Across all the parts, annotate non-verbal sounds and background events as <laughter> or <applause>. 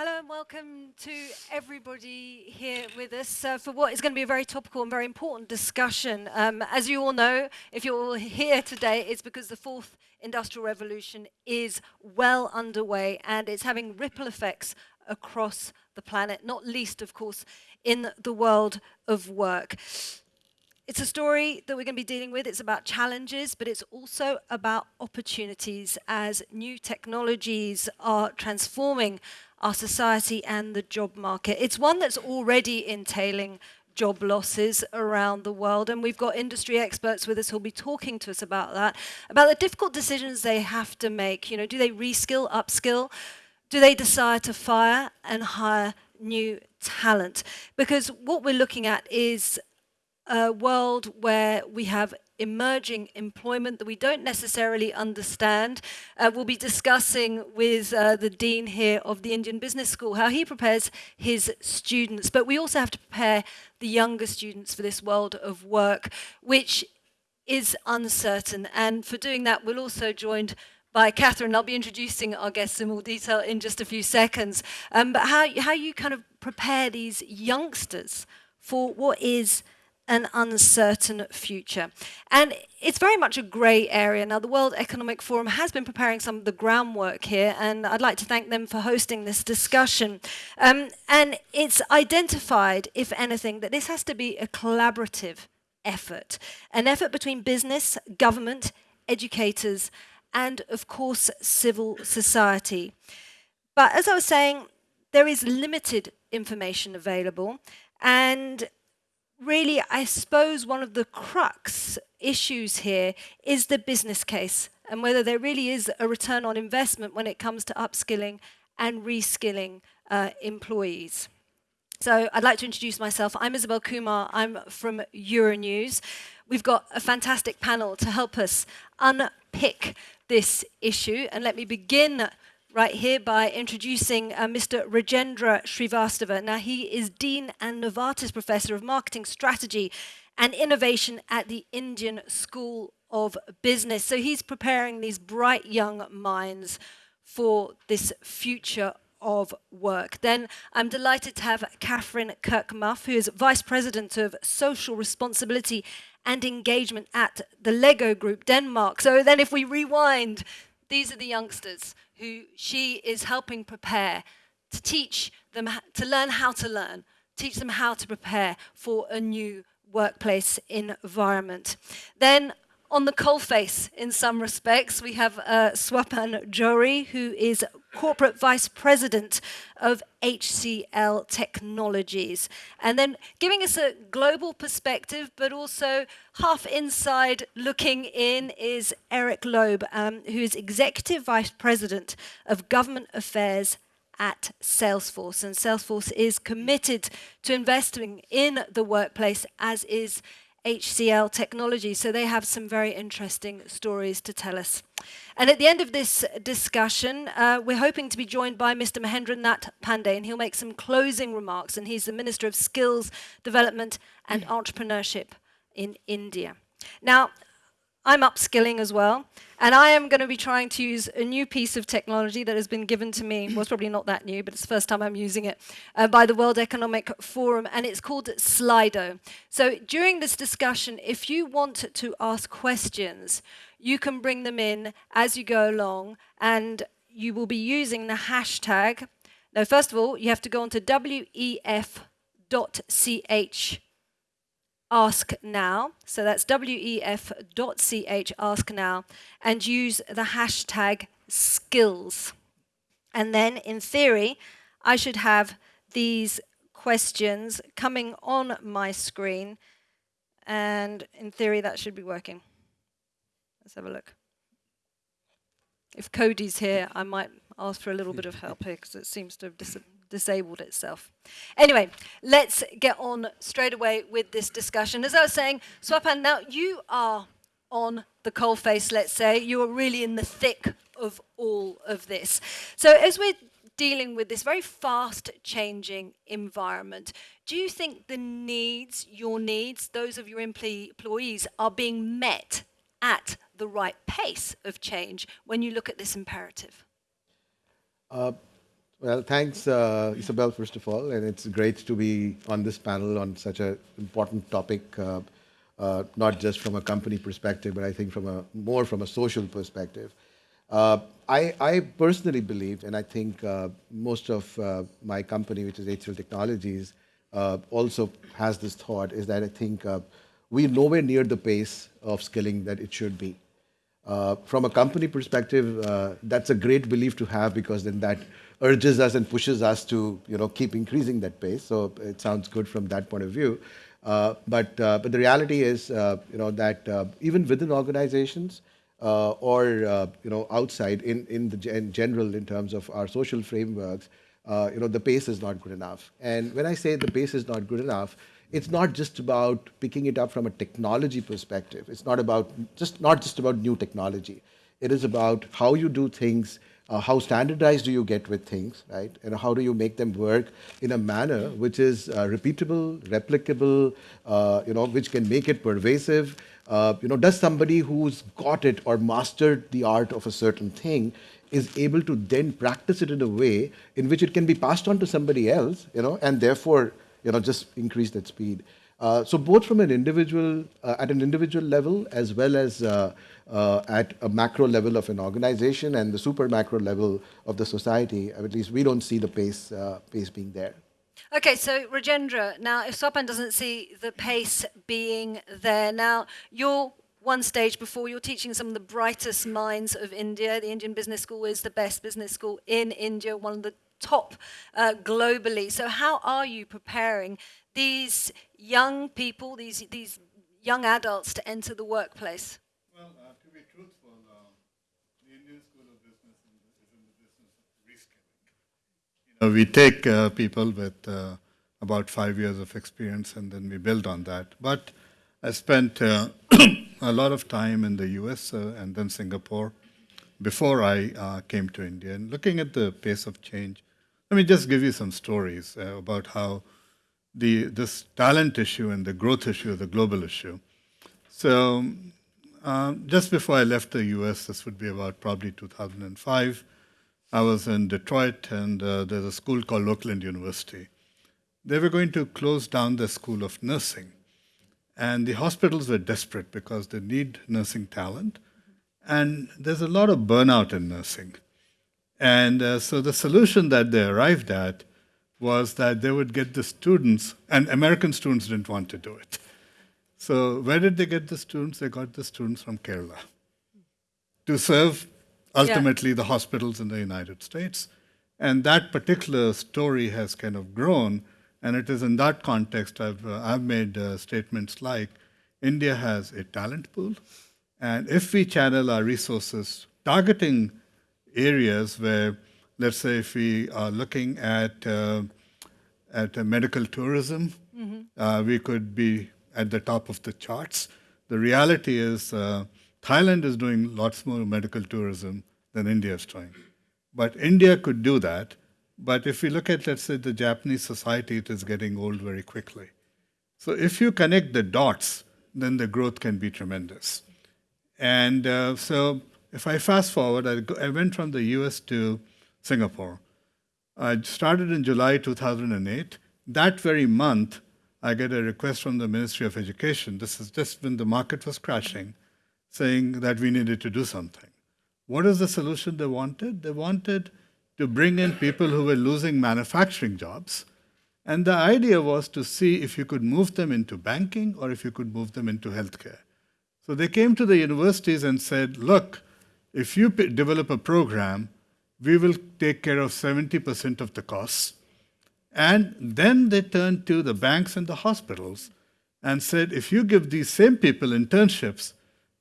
Hello and welcome to everybody here with us uh, for what is going to be a very topical and very important discussion. Um, as you all know, if you're all here today, it's because the fourth industrial revolution is well underway and it's having ripple effects across the planet, not least, of course, in the world of work. It's a story that we're going to be dealing with. It's about challenges, but it's also about opportunities as new technologies are transforming our society and the job market. It's one that's already entailing job losses around the world. And we've got industry experts with us who'll be talking to us about that, about the difficult decisions they have to make. You know, do they reskill, upskill? Do they decide to fire and hire new talent? Because what we're looking at is a world where we have emerging employment that we don't necessarily understand. Uh, we'll be discussing with uh, the Dean here of the Indian Business School how he prepares his students. But we also have to prepare the younger students for this world of work, which is uncertain. And for doing that, we're also joined by Catherine. I'll be introducing our guests in more detail in just a few seconds. Um, but how, how you kind of prepare these youngsters for what is an uncertain future. And it's very much a grey area. Now, the World Economic Forum has been preparing some of the groundwork here, and I'd like to thank them for hosting this discussion. Um, and it's identified, if anything, that this has to be a collaborative effort, an effort between business, government, educators, and of course, civil society. But as I was saying, there is limited information available, and really, I suppose one of the crux issues here is the business case and whether there really is a return on investment when it comes to upskilling and reskilling uh, employees. So I'd like to introduce myself. I'm Isabel Kumar. I'm from Euronews. We've got a fantastic panel to help us unpick this issue. And let me begin right here by introducing uh, Mr. Rajendra Srivastava. Now, he is Dean and Novartis Professor of Marketing Strategy and Innovation at the Indian School of Business. So he's preparing these bright young minds for this future of work. Then I'm delighted to have Catherine Kirkmuff, who is Vice President of Social Responsibility and Engagement at the Lego Group Denmark. So then if we rewind, these are the youngsters who she is helping prepare to teach them to learn how to learn, teach them how to prepare for a new workplace environment. Then on the coalface in some respects. We have uh, Swapan Johri, who is Corporate Vice President of HCL Technologies. And then giving us a global perspective, but also half inside looking in, is Eric Loeb, um, who is Executive Vice President of Government Affairs at Salesforce. And Salesforce is committed to investing in the workplace, as is HCL Technology. So they have some very interesting stories to tell us. And at the end of this discussion, uh, we're hoping to be joined by Mr. Mahendra Nath Pandey, and he'll make some closing remarks. And he's the Minister of Skills Development and Entrepreneurship in India. Now, I'm upskilling as well. And I am going to be trying to use a new piece of technology that has been given to me. Well, it's probably not that new, but it's the first time I'm using it uh, by the World Economic Forum, and it's called Slido. So during this discussion, if you want to ask questions, you can bring them in as you go along, and you will be using the hashtag. Now, first of all, you have to go onto wef.ch ask now. So that's wef.ch ask now and use the hashtag skills. And then in theory, I should have these questions coming on my screen. And in theory, that should be working. Let's have a look. If Cody's here, I might ask for a little bit of help here because it seems to have disappeared disabled itself. Anyway, let's get on straight away with this discussion. As I was saying, Swapan, now you are on the coalface, let's say. You are really in the thick of all of this. So as we're dealing with this very fast changing environment, do you think the needs, your needs, those of your employees are being met at the right pace of change when you look at this imperative? Uh, Well, thanks, uh, Isabel, first of all, and it's great to be on this panel on such an important topic, uh, uh, not just from a company perspective, but I think from a more from a social perspective. Uh, I, I, personally believe, and I think uh, most of uh, my company, which is HCL Technologies, also has this thought, is that I think we're nowhere near the pace of skilling that it should be. from a company perspective, that's a great belief to have because then that urges us and pushes us to you know keep increasing that pace. So it sounds good from that point of view. Uh, but uh, but the reality is uh, you know that uh, even within organizations uh, or you know outside in in the general in terms of our social frameworks, you know the pace is not good enough. And when I say the pace is not good enough, it's not just about picking it up from a technology perspective. It's not about just not just about new technology. It is about how you do things uh, how standardized do you get with things, right? And how do you make them work in a manner which is uh, repeatable, replicable, uh, you know, which can make it pervasive. Uh, you know, does somebody who's got it or mastered the art of a certain thing is able to then practice it in a way in which it can be passed on to somebody else, you know, and therefore, you know, just increase that speed. Uh, so both from an individual, uh, at an individual level, as well as uh, uh, at a macro level of an organization and the super macro level of the society, at least we don't see the pace, uh, pace being there. Okay, so Rajendra, now if Swapan doesn't see the pace being there, now you're one stage before you're teaching some of the brightest minds of India. The Indian Business School is the best business school in India, one of the top uh, globally. So how are you preparing these young people, these, these young adults to enter the workplace? Well, uh, to be truthful, uh, the Indian School of Business is in the business of reskilling. You know, we take uh, people with uh, about five years of experience and then we build on that. But I spent uh, <coughs> a lot of time in the US uh, and then Singapore before I came to India. And looking at the pace of change, let me just give you some stories about how the, this talent issue and the growth issue, the global issue. So um, just before I left the US, this would be about probably 2005, I was in Detroit and uh, there's a school called Oakland University. They were going to close down the school of nursing. And the hospitals were desperate because they need nursing talent. And there's a lot of burnout in nursing. And uh, so the solution that they arrived at was that they would get the students, and American students didn't want to do it. So where did they get the students? They got the students from Kerala to serve ultimately yeah. the hospitals in the United States. And that particular story has kind of grown. And it is in that context I've, uh, I've made uh, statements like India has a talent pool. And if we channel our resources targeting areas where let's say if we are looking at uh, at medical tourism, mm -hmm. uh, we could be at the top of the charts. The reality is uh, Thailand is doing lots more medical tourism than India is doing. But India could do that. But if we look at, let's say, the Japanese society, it is getting old very quickly. So if you connect the dots, then the growth can be tremendous. And uh, so if I fast forward, I, go, I went from the US to Singapore. I started in July 2008. That very month, I get a request from the Ministry of Education. This is just when the market was crashing, saying that we needed to do something. What is the solution they wanted? They wanted to bring in people who were losing manufacturing jobs. And the idea was to see if you could move them into banking or if you could move them into healthcare. So they came to the universities and said, look, if you develop a program we will take care of 70% of the costs. And then they turned to the banks and the hospitals and said, if you give these same people internships,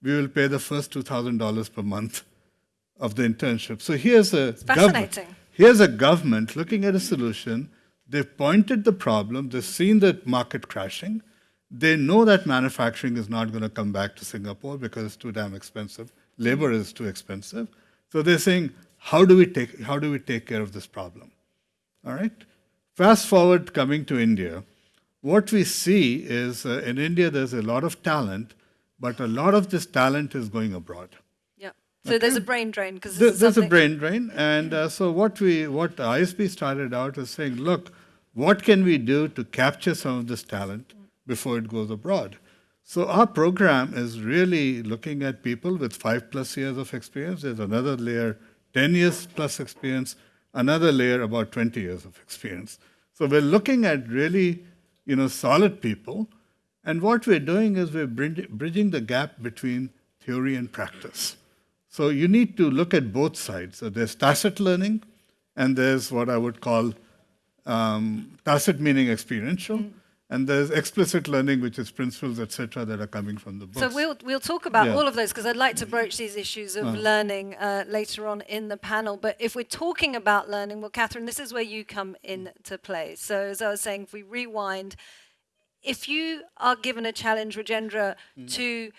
we will pay the first $2,000 per month of the internship. So here's a government. Here's a government looking at a solution. They've pointed the problem. They've seen the market crashing. They know that manufacturing is not going to come back to Singapore because it's too damn expensive. Labor is too expensive. So they're saying, how do we take, how do we take care of this problem? All right? Fast forward coming to India, what we see is uh, in India there's a lot of talent, but a lot of this talent is going abroad. Yeah. So there's a brain drain because There- There's a brain drain, and uh, so what we, what ISB started out is saying, look, what can we do to capture some of this talent before it goes abroad? So our program is really looking at people with five plus years of experience. There's another layer, 10 years plus experience, another layer about 20 years of experience. So we're looking at really, you know, solid people, and what we're doing is we're bridging the gap between theory and practice. So you need to look at both sides. So there's tacit learning, and there's what I would call um, tacit meaning experiential, and there's explicit learning, which is principles, etc., that are coming from the book. So we'll we'll talk about Yeah. all of those because I'd like to broach these issues of learning uh, later on in the panel. But if we're talking about learning, well, Catherine, this is where you come into play. So as I was saying, if we rewind, if you are given a challenge, Rajendra, to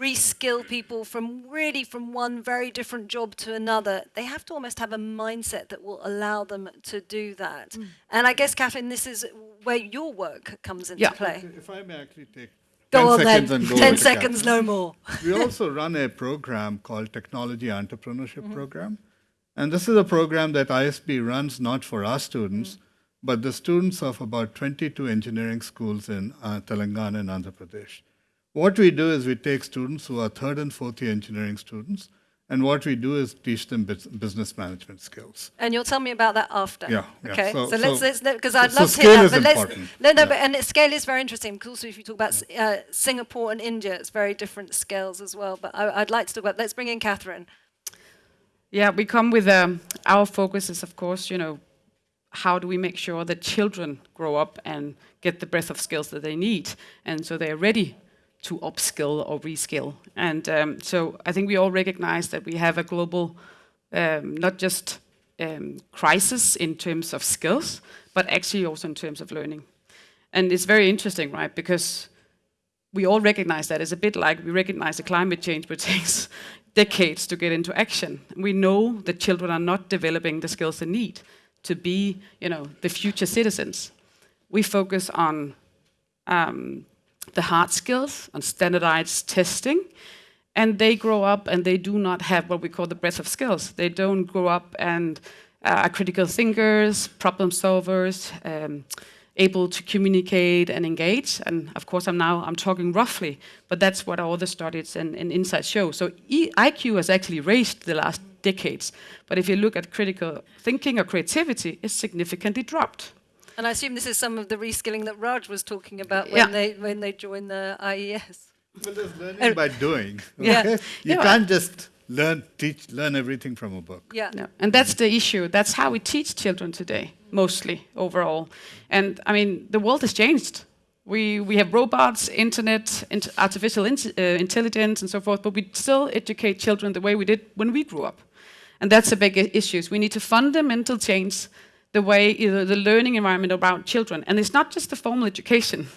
reskill people from really from one very different job to another, they have to almost have a mindset that will allow them to do that. And I guess, Catherine, this is where your work comes into Yeah. play. If I may actually take Go 10 on seconds then. and go Ten seconds, Catherine. no more. <laughs> we also run a program called Technology Entrepreneurship Mm-hmm. Program. And this is a program that ISB runs not for our students, Mm. but the students of about 22 engineering schools in uh, Telangana and Andhra Pradesh. What we do is we take students who are third and fourth year engineering students, and what we do is teach them business management skills. And you'll tell me about that after. Yeah, yeah. Okay. So, So- let's so- let's because I'd so love to hear that. But let's important. no no. Yeah. But and scale is very interesting because also if you talk about S- uh, Singapore and India, it's very different scales as well. But I, I'd like to talk about. Let's bring in Catherine. Yeah, we come with um, our focus is, of course, you know, how do we make sure that children grow up and get the breadth of skills that they need, and so they're ready to upskill or reskill. And um, so I think we all recognize that we have a global, um, not just um, crisis in terms of skills, but actually also in terms of learning. And it's very interesting, right? Because we all recognize that. It's a bit like we recognize the climate change, but <laughs> takes decades to get into action. We know that children are not developing the skills they need to be, you know, the future citizens. We focus on um, the hard skills, on standardized testing, and they grow up and they do not have what we call the breadth of skills. They don't grow up and uh, are critical thinkers, problem solvers, um, able to communicate and engage. And of course, I'm now I'm talking roughly, but that's what all the studies and, and insights show. So e- IQ has actually raised the last decades, but if you look at critical thinking or creativity, it's significantly dropped. And I assume this is some of the reskilling that Raj was talking about when Yeah. they when they joined the IES. Well, there's learning Uh, by doing. <laughs> yeah. Okay? You Yeah. can't just learn, teach, learn everything from a book. Yeah. No. And that's the issue. That's how we teach children today, mostly overall. And I mean, the world has changed. We, we have robots, internet, int- artificial int- uh, intelligence, and so forth, but we still educate children the way we did when we grew up. And that's a big issue. We need to fundamental change the way, the learning environment around children. And it's not just the formal education.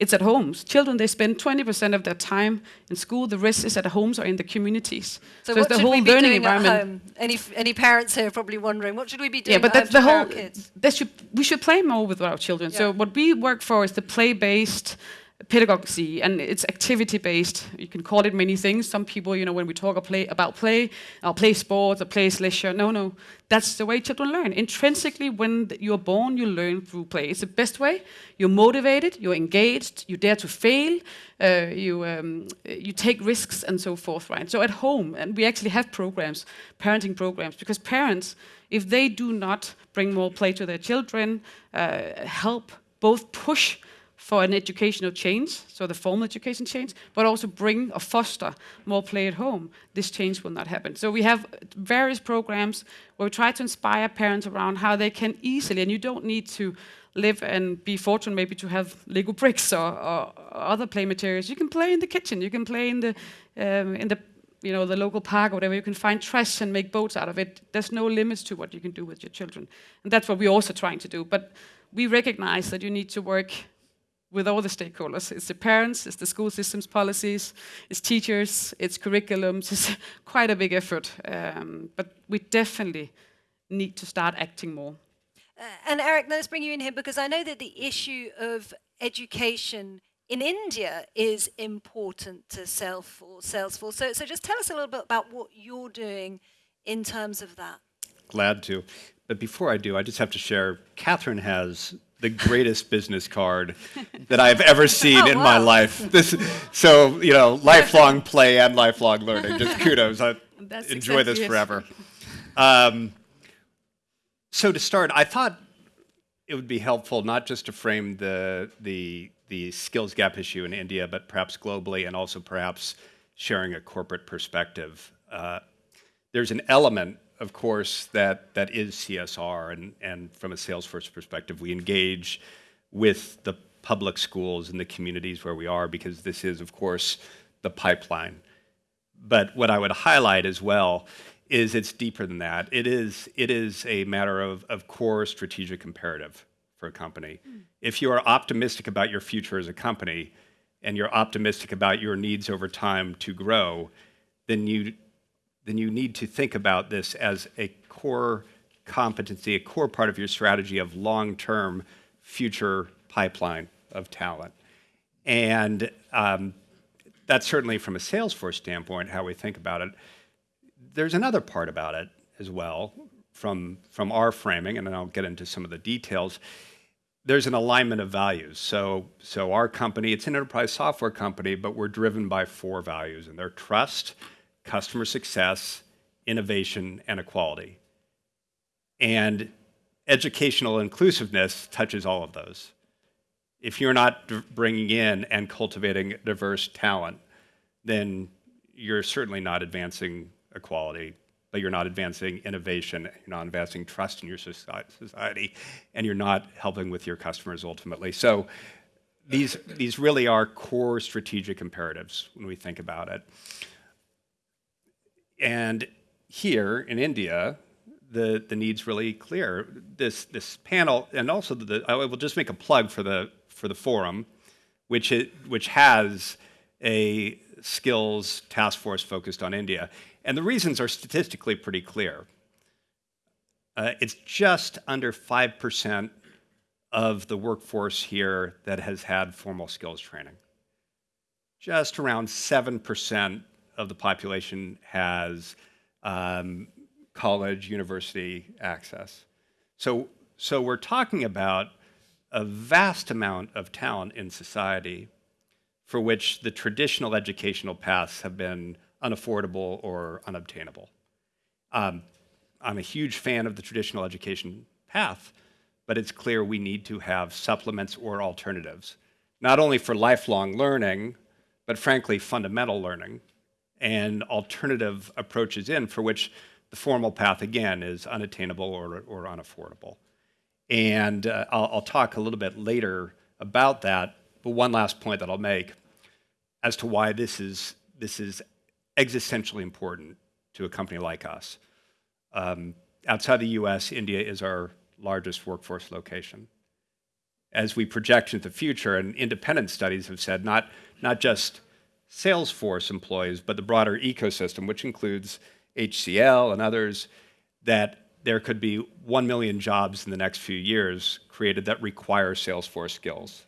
It's at homes. Children, they spend 20% of their time in school. The rest is at homes or in the communities. So, it's what the should whole we be learning doing at environment. home? Any any parents here are probably wondering what should we be doing Yeah, but at that's the whole. kids? That should we should play more with our children. So what we work for is the play-based pedagogy, and it's activity-based. You can call it many things. Some people, you know, when we talk play, about play, or play sports, or play leisure. No, no, that's the way children learn. Intrinsically, when you're born, you learn through play. It's the best way. You're motivated. You're engaged. You dare to fail. Uh, you um, you take risks and so forth. Right. So at home, and we actually have programs, parenting programs, because parents, if they do not bring more play to their children, uh, help both push for an educational change, so the formal education change, but also bring or foster more play at home, this change will not happen. So we have various programs where we try to inspire parents around how they can easily, and you don't need to live and be fortunate maybe to have Lego bricks or, or other play materials. You can play in the kitchen, you can play in the um, in the you know the local park or whatever. You can find trash and make boats out of it. There's no limits to what you can do with your children, and that's what we're also trying to do. But we recognize that you need to work with all the stakeholders. It's the parents, it's the school systems policies, it's teachers, it's curriculums. It's <laughs> quite a big effort, um, but we definitely need to start acting more. Uh, and Eric, let's bring you in here because I know that the issue of education in India is important to Salesforce. Salesforce. So, so just tell us a little bit about what you're doing in terms of that. Glad to. But before I do, I just have to share Catherine has the greatest business card that I've ever seen <laughs> Oh, in my life. This, so, you know, lifelong play and lifelong learning. Just <laughs> kudos. I That's enjoy this exactly forever. Um, so to start, I thought it would be helpful not just to frame the the the skills gap issue in India, but perhaps globally, and also perhaps sharing a corporate perspective. Uh, there's an element, of course, that that is CSR, and and from a Salesforce perspective, we engage with the public schools and the communities where we are because this is, of course, the pipeline. But what I would highlight as well is it's deeper than that. It is, it is a matter of, of core strategic imperative for a company. Hmm. If you are optimistic about your future as a company and you're optimistic about your needs over time to grow, then you, then you need to think about this as a core competency, a core part of your strategy of long-term future pipeline of talent. And um, that's certainly from a Salesforce standpoint how we think about it. There's another part about it as well from from our framing, and then I'll get into some of the details. There's an alignment of values. So so our company, it's an enterprise software company, but we're driven by four values, and they're trust, customer success, innovation, and equality. And educational inclusiveness touches all of those if you're not bringing in and cultivating diverse talent, then you're certainly not advancing equality, but you're not advancing innovation, you're not advancing trust in your society, and you're not helping with your customers ultimately. So these, these really are core strategic imperatives when we think about it. And here in India, the, the need's really clear. This, this panel, and also the, I will just make a plug for the, for the forum, which, it, which has a skills task force focused on India. And the reasons are statistically pretty clear. Uh, it's just under 5% of the workforce here that has had formal skills training. Just around 7% of the population has um, college, university access. So, so we're talking about a vast amount of talent in society for which the traditional educational paths have been unaffordable or unobtainable. Um, I'm a huge fan of the traditional education path, but it's clear we need to have supplements or alternatives, not only for lifelong learning, but frankly, fundamental learning and alternative approaches in for which the formal path, again, is unattainable or, or unaffordable. And uh, I'll, I'll talk a little bit later about that, but one last point that I'll make as to why this is, this is existentially important to a company like us. Um, outside the US, India is our largest workforce location. As we project into the future, and independent studies have said not, not just Salesforce employees, but the broader ecosystem, which includes HCL and others, that there could be 1 million jobs in the next few years created that require Salesforce skills.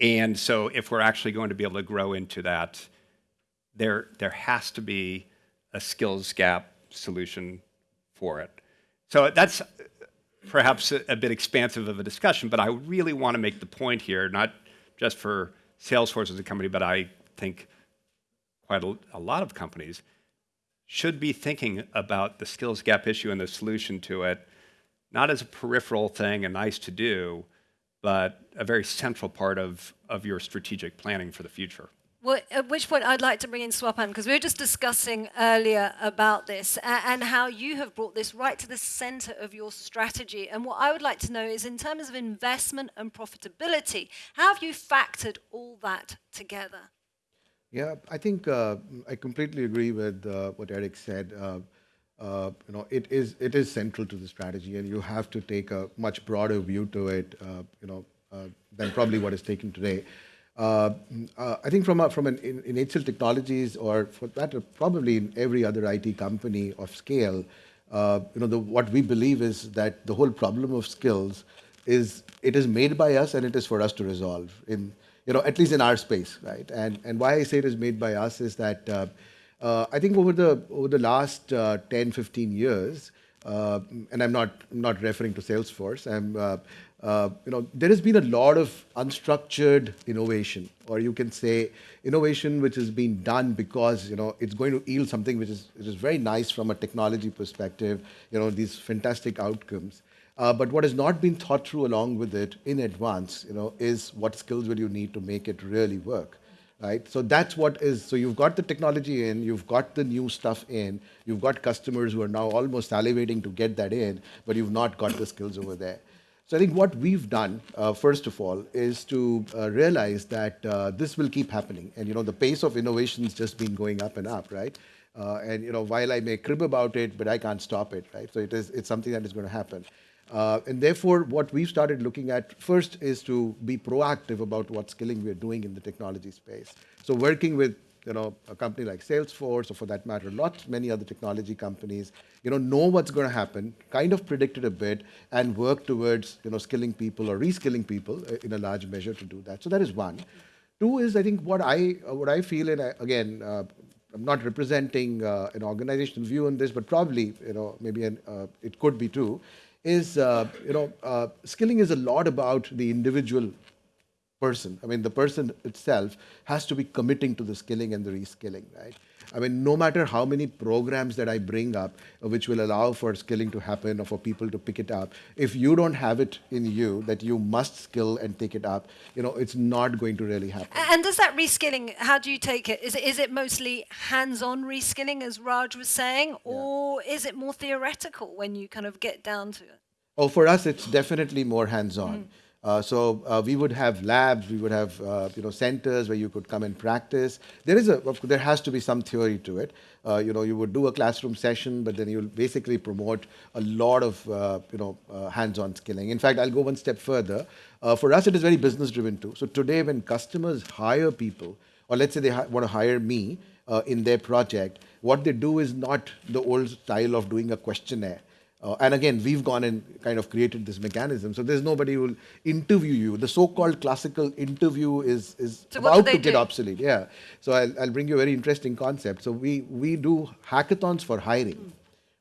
And so if we're actually going to be able to grow into that, there, there has to be a skills gap solution for it. So that's perhaps a, a bit expansive of a discussion, but I really want to make the point here, not just for Salesforce as a company, but I think quite a, a lot of companies should be thinking about the skills gap issue and the solution to it, not as a peripheral thing and nice to do, but a very central part of, of your strategic planning for the future. Well, at which point I'd like to bring in Swapan because we were just discussing earlier about this a- and how you have brought this right to the center of your strategy. And what I would like to know is, in terms of investment and profitability, how have you factored all that together? Yeah, I think uh, I completely agree with uh, what Eric said. Uh, uh, you know, it is it is central to the strategy, and you have to take a much broader view to it. Uh, you know, uh, than probably what is taken today. I think from a, from an in, in HCL Technologies, or for that, probably in every other IT company of scale, you know, the, what we believe is that the whole problem of skills is it is made by us and it is for us to resolve. In you know, at least in our space, right? And and why I say it is made by us is that uh, uh, I think over the over the last uh, 10, 15 years, uh, and I'm not not referring to Salesforce. I'm uh, uh, you know there has been a lot of unstructured innovation, or you can say innovation which has been done because you know it's going to yield something which is which is very nice from a technology perspective. You know these fantastic outcomes. Uh, but what has not been thought through along with it in advance, you know, is what skills will you need to make it really work, right? So that's what is. So you've got the technology in, you've got the new stuff in, you've got customers who are now almost salivating to get that in, but you've not got the skills over there. So I think what we've done, uh, first of all, is to uh, realize that uh, this will keep happening, and you know, the pace of innovation has just been going up and up, right? Uh, and you know, while I may crib about it, but I can't stop it, right? So it is, it's something that is going to happen. Uh, and therefore, what we've started looking at first is to be proactive about what skilling we're doing in the technology space. So working with you know a company like Salesforce, or for that matter, lots many other technology companies, you know, know what's going to happen, kind of predict it a bit, and work towards you know skilling people or reskilling people uh, in a large measure to do that. So that is one. Two is I think what I uh, what I feel, and I, again. Uh, I'm not representing uh, an organizational view on this, but probably, you know, maybe an, uh, it could be true, is, uh, you know, uh, skilling is a lot about the individual person. I mean, the person itself has to be committing to the skilling and the reskilling, right? I mean, no matter how many programs that I bring up, which will allow for skilling to happen or for people to pick it up, if you don't have it in you that you must skill and take it up, you know, it's not going to really happen. And does that reskilling, how do you take it? Is it, is it mostly hands-on reskilling, as Raj was saying, or is it more theoretical when you kind of get down to it? Oh, for us, it's definitely more hands-on. Mm. Uh, so uh, we would have labs, we would have uh, you know centers where you could come and practice. There is a there has to be some theory to it. Uh, you know, you would do a classroom session, but then you'll basically promote a lot of uh, you know hands-on skilling. In fact, I'll go one step further. For us, it is very business-driven too. So today, when customers hire people, or let's say they want to hire me in their project, what they do is not the old style of doing a questionnaire. Uh, and again, we've gone and kind of created this mechanism. So there's nobody who will interview you. The so-called classical interview is, is So about to get do? obsolete. Yeah. So I'll, I'll bring you a very interesting concept. So we, we do hackathons for hiring,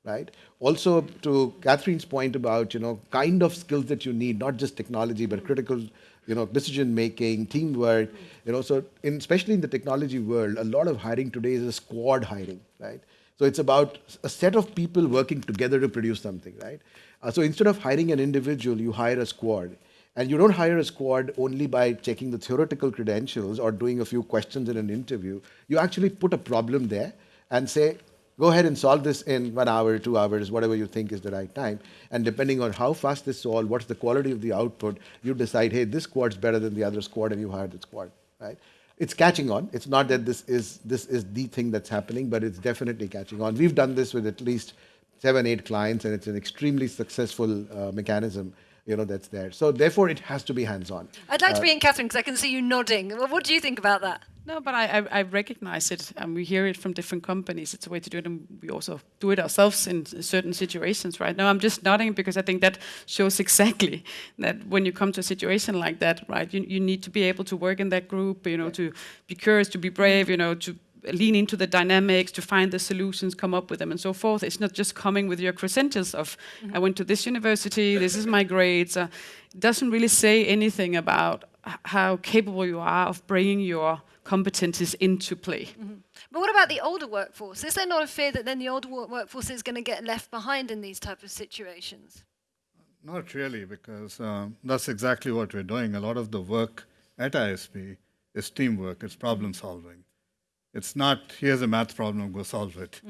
right? Also, to Catherine's point about, you know, kind of skills that you need, not just technology, but critical, you know, decision making, teamwork, you know, so in, especially in the technology world, a lot of hiring today is a squad hiring, right? So it's about a set of people working together to produce something, right? Uh, so instead of hiring an individual, you hire a squad. And you don't hire a squad only by checking the theoretical credentials or doing a few questions in an interview. You actually put a problem there and say, go ahead and solve this in one hour, two hours, whatever you think is the right time. And depending on how fast this solved, what's the quality of the output, you decide, hey, this squad's better than the other squad, and you hire the squad, right? It's catching on. It's not that this is this is the thing that's happening, but it's definitely catching on. We've done this with at least seven, eight clients, and it's an extremely successful uh, mechanism, you know, that's there. So therefore, it has to be hands-on. I'd like to be in Catherine because I can see you nodding. What do you think about that? No, but I, I, I recognize it, and we hear it from different companies. It's a way to do it, and we also do it ourselves in certain situations. Right now, I'm just nodding because I think that shows <laughs> exactly that when you come to a situation like that, right, you, you need to be able to work in that group. You know, to be curious, to be brave. You know, to lean into the dynamics, to find the solutions, come up with them, and so forth. It's not just coming with your credentials of I went to this university, this is my grades. Uh, it doesn't really say anything about how capable you are of bringing your competencies into play. But what about the older workforce? Is there not a fear that then the older wo- workforce is going to get left behind in these type of situations? Not really, because um, that's exactly what we're doing. A lot of the work at ISB is teamwork, it's problem solving. It's not, here's a math problem, go solve it.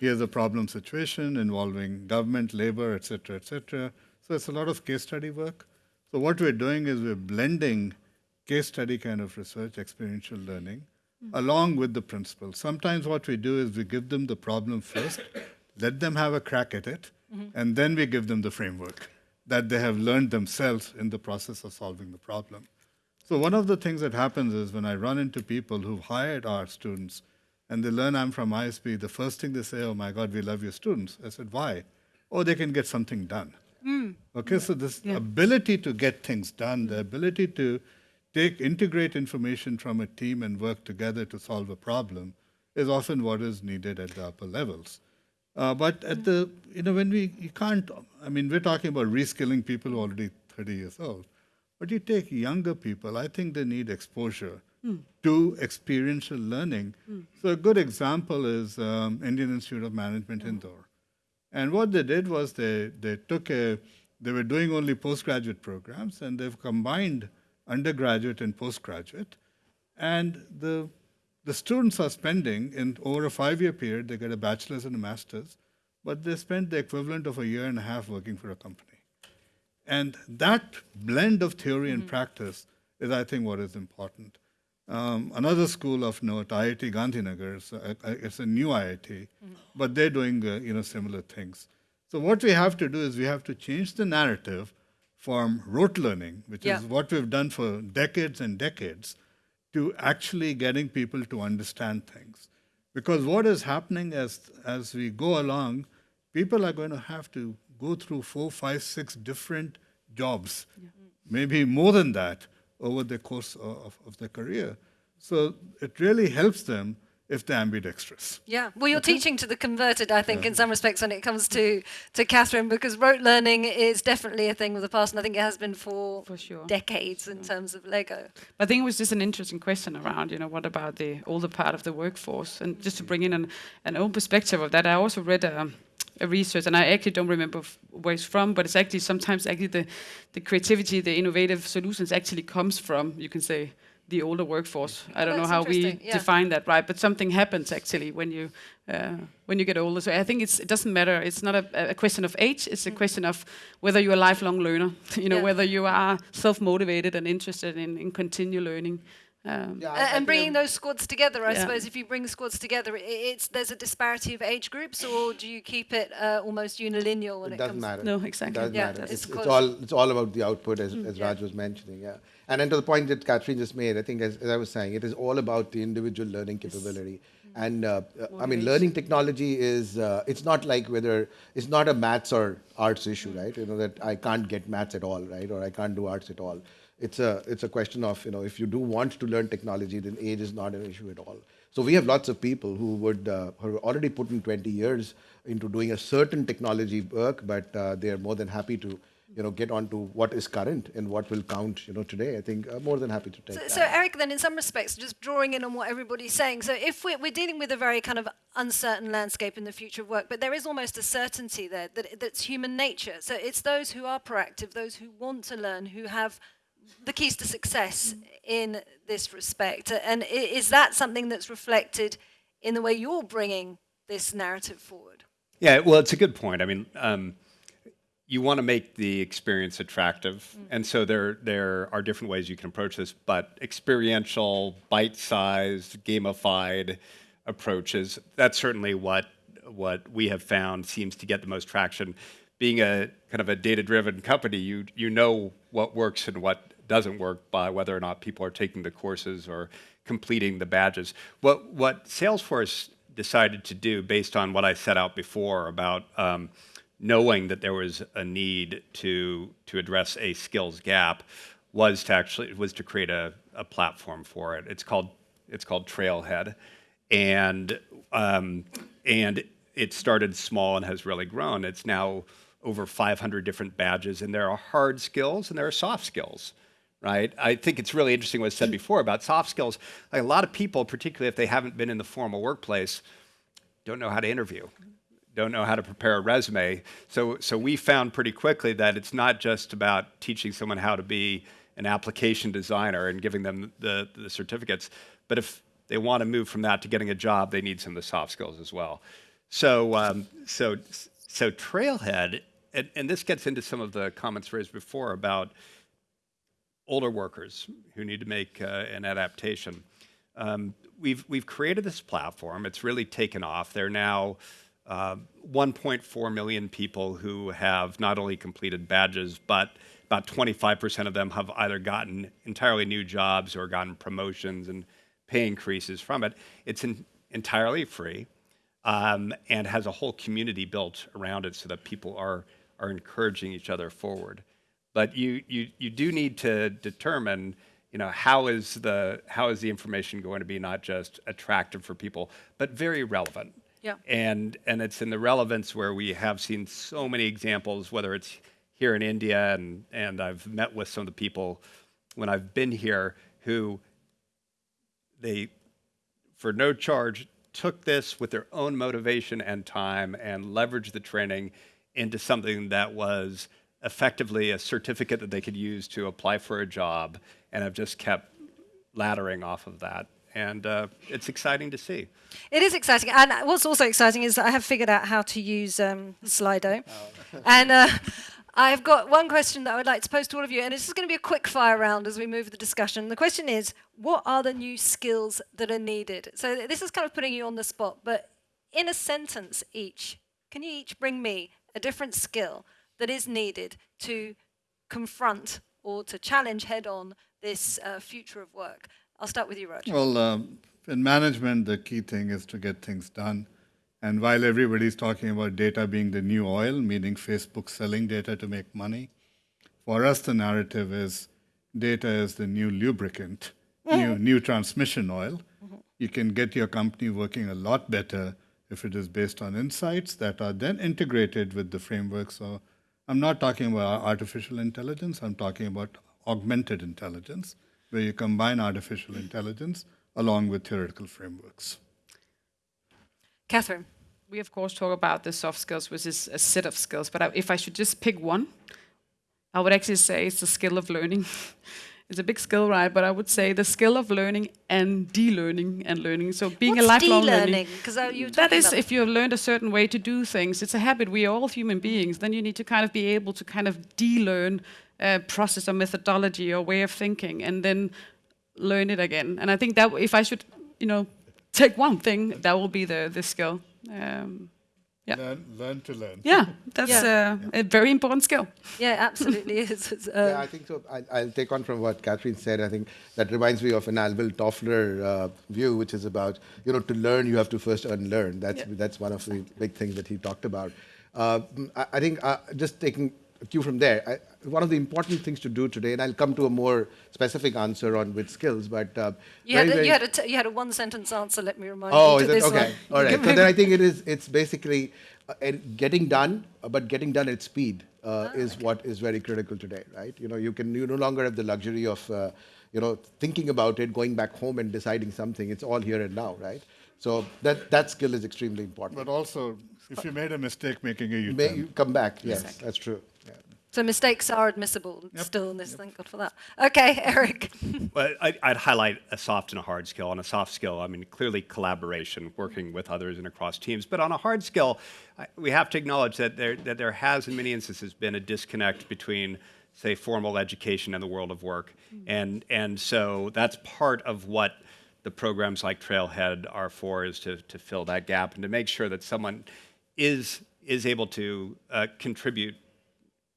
Here's a problem situation involving government, labor, et cetera, et cetera. So it's a lot of case study work. So what we're doing is we're blending case study kind of research, experiential learning, along with the principles. Sometimes what we do is we give them the problem first, <coughs> let them have a crack at it, and then we give them the framework that they have learned themselves in the process of solving the problem. So one of the things that happens is when I run into people who've hired our students and they learn I'm from ISB, the first thing they say, oh my God, we love your students. I said, why? Oh, they can get something done. Hmm. Okay, so this ability to get things done, the ability to take integrate information from a team and work together to solve a problem is often what is needed at the upper levels. Uh, but at the you know when we you can't I mean we're talking about reskilling people who are already 30 years old, but you take younger people, I think they need exposure to experiential learning. So a good example is um, Indian Institute of Management Indore. And what they did was they, they took a, they were doing only postgraduate programs and they've combined undergraduate and postgraduate. And the, the students are spending, in over a five year period, they get a bachelor's and a master's, but they spend the equivalent of a year and a half working for a company. And that blend of theory and practice is, I think, what is important. Um, another school of note, IIT Gandhinagar, it's a, it's a new IIT, but they're doing uh, you know similar things. So what we have to do is we have to change the narrative from rote learning, which Yeah. is what we've done for decades and decades, to actually getting people to understand things. Because what is happening as as we go along, people are going to have to go through four, five, six different jobs, maybe more than that, over the course of, of their career. So it really helps them if they're ambidextrous. Yeah, well, you're teaching to the converted, I think, in some respects, when it comes to to Catherine, because rote learning is definitely a thing of the past, and I think it has been for, For sure. decades in terms of Lego. I think it was just an interesting question around, you know, what about the older part of the workforce? And just to bring in an, an own perspective of that, I also read a, a research, and I actually don't remember f- where it's from, but it's actually sometimes actually the, the creativity, the innovative solutions actually comes from, you can say, the older workforce. I don't know how we yeah. define that, right? But something happens actually when you uh, when you get older. So I think it's it doesn't matter. It's not a, a question of age. It's a question of whether you're a lifelong learner. <laughs> you know, Yeah. whether you are self-motivated and interested in, in continue learning. Um, Yeah, I- I A- and think bringing those squads together, I Yeah. suppose, if you bring squads together, i it's there's a disparity of age groups, or do you keep it uh, almost unilinear when it it, doesn't comes? matter. No, exactly. Doesn't Yeah, matter. it's It's, it's all it's all about the output, as, as yeah. Raj was mentioning. Yeah, and then to the point that Catherine just made, I think as, as I was saying, it is all about the individual learning capability. And uh, I mean, learning technology is uh, it's not like whether it's not a maths or arts issue, right? You know that I can't get maths at all, right? Or I can't do arts at all. It's a it's a question of you know if you do want to learn technology, then age is not an issue at all. So we have lots of people who would uh, who are already put in 20 years into doing a certain technology work, but uh, they are more than happy to you know get on to what is current and what will count you know today. I think uh, more than happy to take So, that. so Eric, then in some respects, just drawing in on what everybody's saying. So if we're, we're dealing with a very kind of uncertain landscape in the future of work, but there is almost a certainty there that that's human nature. So it's those who are proactive, those who want to learn, who have the keys to success in this respect. And is that something that's reflected in the way you're bringing this narrative forward? Yeah, well, it's a good point. I mean, um, you want to make the experience attractive, and so there there are different ways you can approach this. But experiential, bite-sized, gamified approaches that's certainly what what we have found seems to get the most traction. Being a kind of a data-driven company, you you know what works and what doesn't work by whether or not people are taking the courses or completing the badges. What what Salesforce decided to do based on what I set out before about um, knowing that there was a need to to address a skills gap was to actually was to create a, a platform for it. It's called it's called Trailhead, and um, and it started small and has really grown. It's now over 500 different badges, and there are hard skills and there are soft skills right? I think it's really interesting what was said before about soft skills. Like a lot of people, particularly if they haven't been in the formal workplace, don't know how to interview, don't know how to prepare a resume. So, so we found pretty quickly that it's not just about teaching someone how to be an application designer and giving them the, the certificates, but if they want to move from that to getting a job, they need some of the soft skills as well. So, um, so, so Trailhead, and, and this gets into some of the comments raised before about older workers who need to make uh, an adaptation. Um, we've, we've created this platform. It's really taken off. There are now uh, 1.4 million people who have not only completed badges, but about 25% of them have either gotten entirely new jobs or gotten promotions and pay increases from it. It's entirely free um, and has a whole community built around it so that people are, are encouraging each other forward. But you, you, you do need to determine you know, how is the how is the information going to be not just attractive for people, but very relevant? Yeah. And and it's in the relevance where we have seen so many examples, whether it's here in India and and I've met with some of the people when I've been here who they for no charge took this with their own motivation and time and leveraged the training into something that was effectively a certificate that they could use to apply for a job and have just kept laddering off of that. And uh, it's exciting to see. It is exciting, and what's also exciting is that I have figured out how to use um, Slido, <laughs> and uh, I've got one question that I would like to pose to all of you, and this is going to be a quick fire round as we move the discussion. The question is, what are the new skills that are needed? So th- this is kind of putting you on the spot, but in a sentence each, can you each bring me a different skill that is needed to confront or to challenge head-on this uh, future of work? I'll start with you, Raj. Well, um, in management, the key thing is to get things done. And while everybody's talking about data being the new oil, meaning Facebook selling data to make money, for us, the narrative is data is the new lubricant, new, new transmission oil. You can get your company working a lot better if it is based on insights that are then integrated with the framework. So I'm not talking about artificial intelligence, I'm talking about augmented intelligence, where you combine artificial intelligence along with theoretical frameworks. Catherine. We of course talk about the soft skills, which is a set of skills. But if I should just pick one, I would actually say it's the skill of learning. <laughs> it's a big skill, right? But I would say the skill of learning and de-learning and learning. So being What's a lifelong de-learning? learning. 'Cause, uh, you were that talking is about- if you have learned a certain way to do things. It's a habit. We are all human beings. Then you need to kind of be able to kind of de-learn a process or methodology or way of thinking, and then learn it again. And I think that if I should, you know, take one thing, that will be the the skill. Um, Yeah. Learn, learn to learn. yeah, <laughs> that's Yeah. Uh, a very important skill. Yeah, absolutely <laughs> is. It's, uh, Yeah, I think so. I, I'll take on from what Catherine said. I think that reminds me of an Alvin Toffler uh, view, which is about you know to learn you have to first unlearn. That's that's one of the big things that he talked about. Uh, I, I think uh, just taking a cue from there, I, one of the important things to do today, and I'll come to a more specific answer on with skills, but uh, you, had a, very- you, had a t- you had a one sentence answer, let me remind Oh, you. is to it this okay? one. All You right. can <laughs> So then I think it is. It's basically uh, and getting done, uh, but getting done at speed uh, Ah, is what is very critical today, right? You know, you can you no longer have the luxury of uh, you know thinking about it, going back home and deciding something. It's all here and now, right? So that that skill is extremely important. But also, if you made a mistake making a U-turn, May come back? Yes, that's true. Yeah. So mistakes are admissible still in this. Thank God for that. Okay, <laughs> Eric. well, I, I'd highlight a soft and a hard skill. On a soft skill, I mean, clearly collaboration, working with others and across teams. But on a hard skill, I, we have to acknowledge that there, that there has, in many instances, been a disconnect between, say, formal education and the world of work. And, and so that's part of what the programs like Trailhead are for, is to, to fill that gap and to make sure that someone is, is able to uh, contribute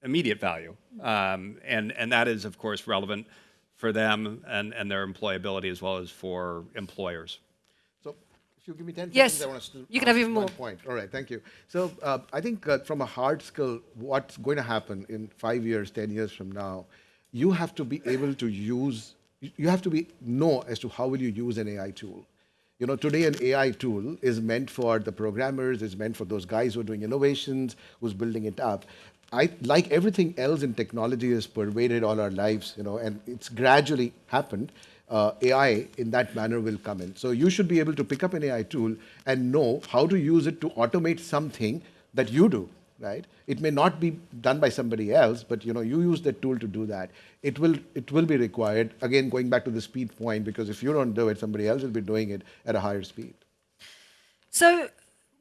immediate value. Um, and, and that is, of course, relevant for them and, and their employability as well as for employers. So if you give me 10 Yes, seconds, I want to you can have even more. point. All right, thank you. So uh, I think uh, from a hard skill, what's going to happen in five years, 10 years from now, you have to be able to use, you have to be know as to how will you use an AI tool. You know, today an AI tool is meant for the programmers, is meant for those guys who are doing innovations, who's building it up. I, like everything else in technology has pervaded all our lives, you know, and it's gradually happened. Uh, AI in that manner will come in. So you should be able to pick up an AI tool and know how to use it to automate something that you do, right? It may not be done by somebody else, but you know, you use that tool to do that. It will, it will be required. Again, going back to the speed point, because if you don't do it, somebody else will be doing it at a higher speed. So,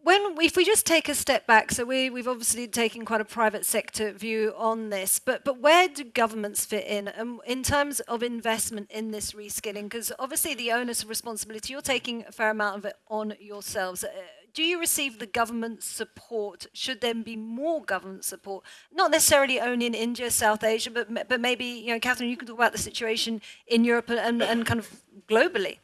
when if we just take a step back, so we we've obviously taken quite a private sector view on this, but but where do governments fit in um, in terms of investment in this reskilling? Because obviously the onus of responsibility, you're taking a fair amount of it on yourselves. Uh, do you receive the government support? Should there be more government support? Not necessarily only in India, South Asia, but but maybe you know, Catherine, you can talk about the situation in Europe and and kind of globally.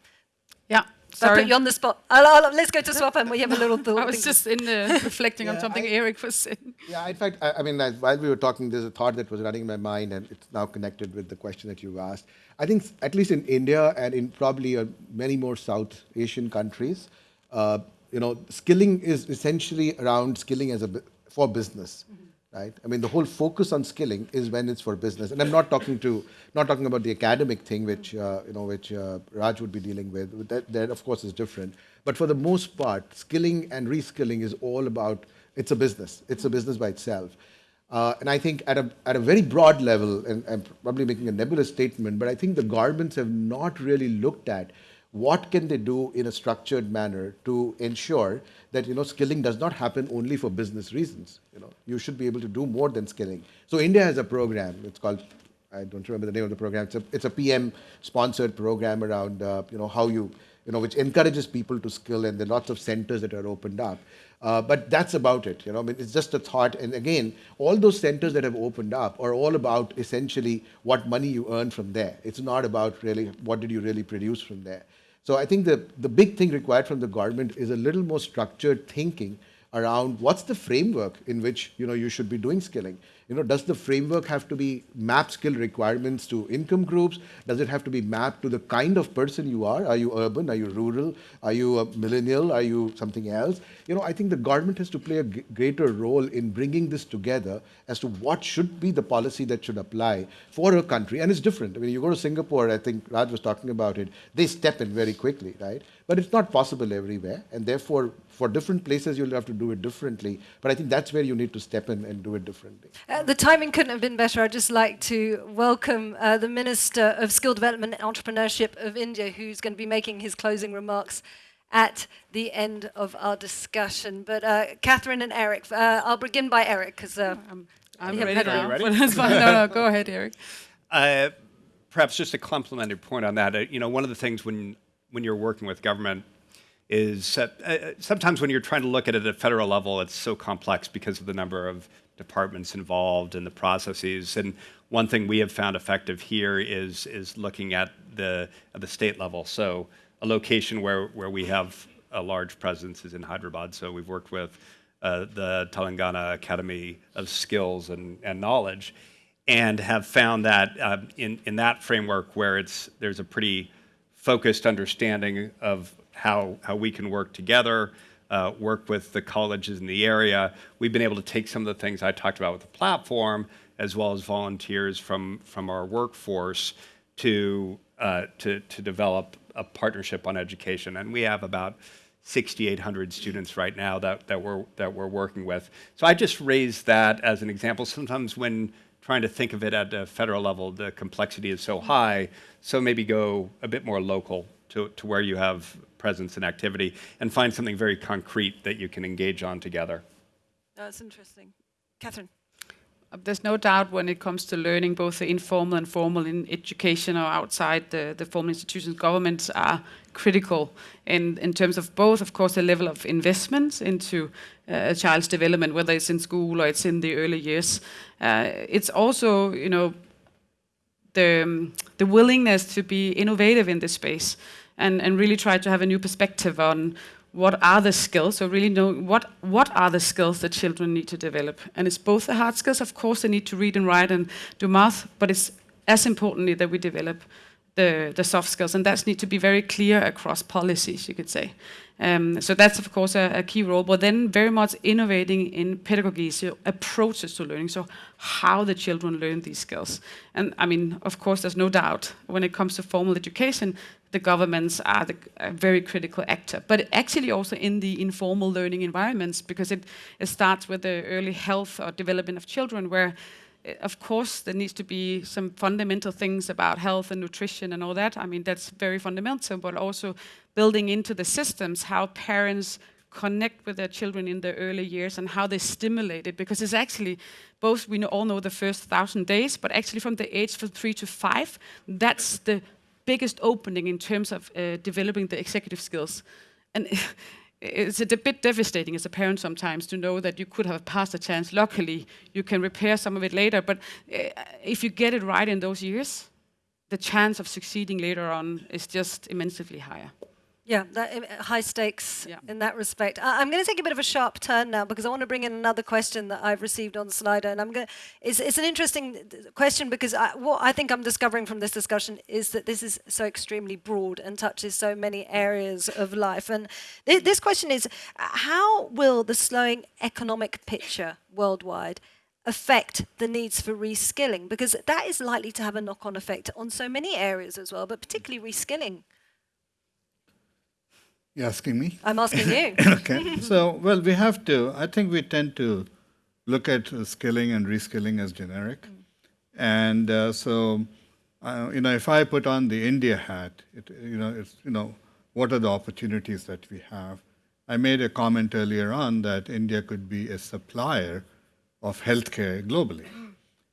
Yeah, So I Sorry. put you on the spot. I'll, I'll, let's go to Swapan We have a little thought. <laughs> I was just in uh, <laughs> reflecting on something I- Eric was saying. Yeah, in fact, I, I mean, as, while we were talking, there's a thought that was running in my mind, and it's now connected with the question that you asked. I think, at least in India and in probably uh, many more South Asian countries, uh, you know, skilling is essentially around skilling as a bu- for business, right? I mean, the whole focus on skilling is when it's for business, and I'm not talking to, not talking about the academic thing, which uh, you know, which uh, Raj would be dealing with. That, that of course is different, but for the most part, skilling and reskilling is all about it's a business. It's a business by itself. Uh, and I think at a, at a very broad level, and I'm probably making a nebulous statement, but I think the governments have not really looked at what can they do in a structured manner to ensure that you know skilling does not happen only for business reasons. You know, you should be able to do more than skilling. So India has a program. It's called I don't remember the name of the program. It's a, it's a PM sponsored program around uh, you know how you you know which encourages people to skill and there are lots of centers that are opened up. Uh, but that's about it. You know, I mean, it's just a thought. And again, all those centers that have opened up are all about essentially what money you earn from there. It's not about really what did you really produce from there. So I think the, the big thing required from the government is a little more structured thinking around what's the framework in which you know you should be doing skilling you know does the framework have to be map skill requirements to income groups? Does it have to be mapped to the kind of person you are? Are you urban? Are you rural? Are you a millennial? Are you something else? You know i think the government has to play a greater role in bringing this together as to what should be the policy that should apply for a country and it's different. I mean you go to singapore i think raj was talking about it they step in very quickly right? But it's not possible everywhere and therefore for different places you'll have to do it differently but i think that's where you need to step in and do it differently Uh, the timing couldn't have been better. I'd just like to welcome uh, the Minister of Skill Development and Entrepreneurship of India, who's going to be making his closing remarks at the end of our discussion. But uh, Catherine and Eric, uh, I'll begin by Eric because uh, I'm, I'm Yeah, ready now. ready? that's fine. No, no, go ahead, Eric. <laughs> Uh, perhaps just a complimentary point on that. Uh, you know, one of the things when when you're working with government is uh, uh, sometimes when you're trying to look at it at a federal level, it's so complex because of the number of departments involved and the processes. And one thing we have found effective here is is looking at the at the state level. So a location where where we have a large presence is in Hyderabad. So we've worked with uh, the Telangana Academy of Skills and, and Knowledge and have found that uh, in, in that framework where it's, there's a pretty focused understanding of how, how we can work together, uh, work with the colleges in the area. We've been able to take some of the things I talked about with the platform, as well as volunteers from, from our workforce to, uh, to, to develop a partnership on education. And we have about 6,800 students right now that, that, we're, that we're working with. So I just raise that as an example. Sometimes when trying to think of it at a federal level, the complexity is so high, so maybe go a bit more local to, to where you have presence and activity and find something very concrete that you can engage on together. that's interesting. Catherine. Uh, There's no doubt when it comes to learning, both the informal and formal in education or outside the, the formal institutions, governments are critical in, in terms of both, of course, the level of investments into uh, a child's development, whether it's in school or it's in the early years. Uh, it's also, you know, the, um, the willingness to be innovative in this space and, and really try to have a new perspective on what are the skills so really know what what are the skills that children need to develop. And it's both the hard skills of course they need to read and write and do math but it's as importantly that we develop the, the soft skills and that's need to be very clear across policies you could say. Um, so that's of course a, a key role but then very much innovating in pedagogy so approaches to learning so how the children learn these skills. And i mean of course there's no doubt when it comes to formal education the governments are the, a very critical actor, but actually also in the informal learning environments because it, it starts with the early health or development of children where of course there needs to be some fundamental things about health and nutrition and all that. I mean that's very fundamental, but also building into the systems how parents connect with their children in the early years and how they stimulate it because it's actually both we all know the first thousand days but actually from the age from three to five that's the biggest opening in terms of uh, developing the executive skills. And <laughs> it's a bit devastating as a parent sometimes to know that you could have passed a chance. Luckily, you can repair some of it later. But uh, if you get it right in those years, the chance of succeeding later on is just immensely higher. Yeah, that, uh, high stakes Yeah. in that respect. I, I'm going to take a bit of a sharp turn now because I want to bring in another question that I've received on Slido, and I'm going. It's, it's an interesting question because I, what I think I'm discovering from this discussion is that this is so extremely broad and touches so many areas of life. And th- this question is, how will the slowing economic picture worldwide? affect the needs for reskilling because that is likely to have a knock-on effect on so many areas as well but particularly reskilling You asking me? i'm asking you <laughs> okay. <laughs> So, well, we have to, I think we tend to look at uh, skilling and reskilling as generic. And uh, so, uh, you know, if I put on the India hat, it, you know, it's, you know, what are the opportunities that we have? I made a comment earlier on that India could be a supplier of healthcare globally.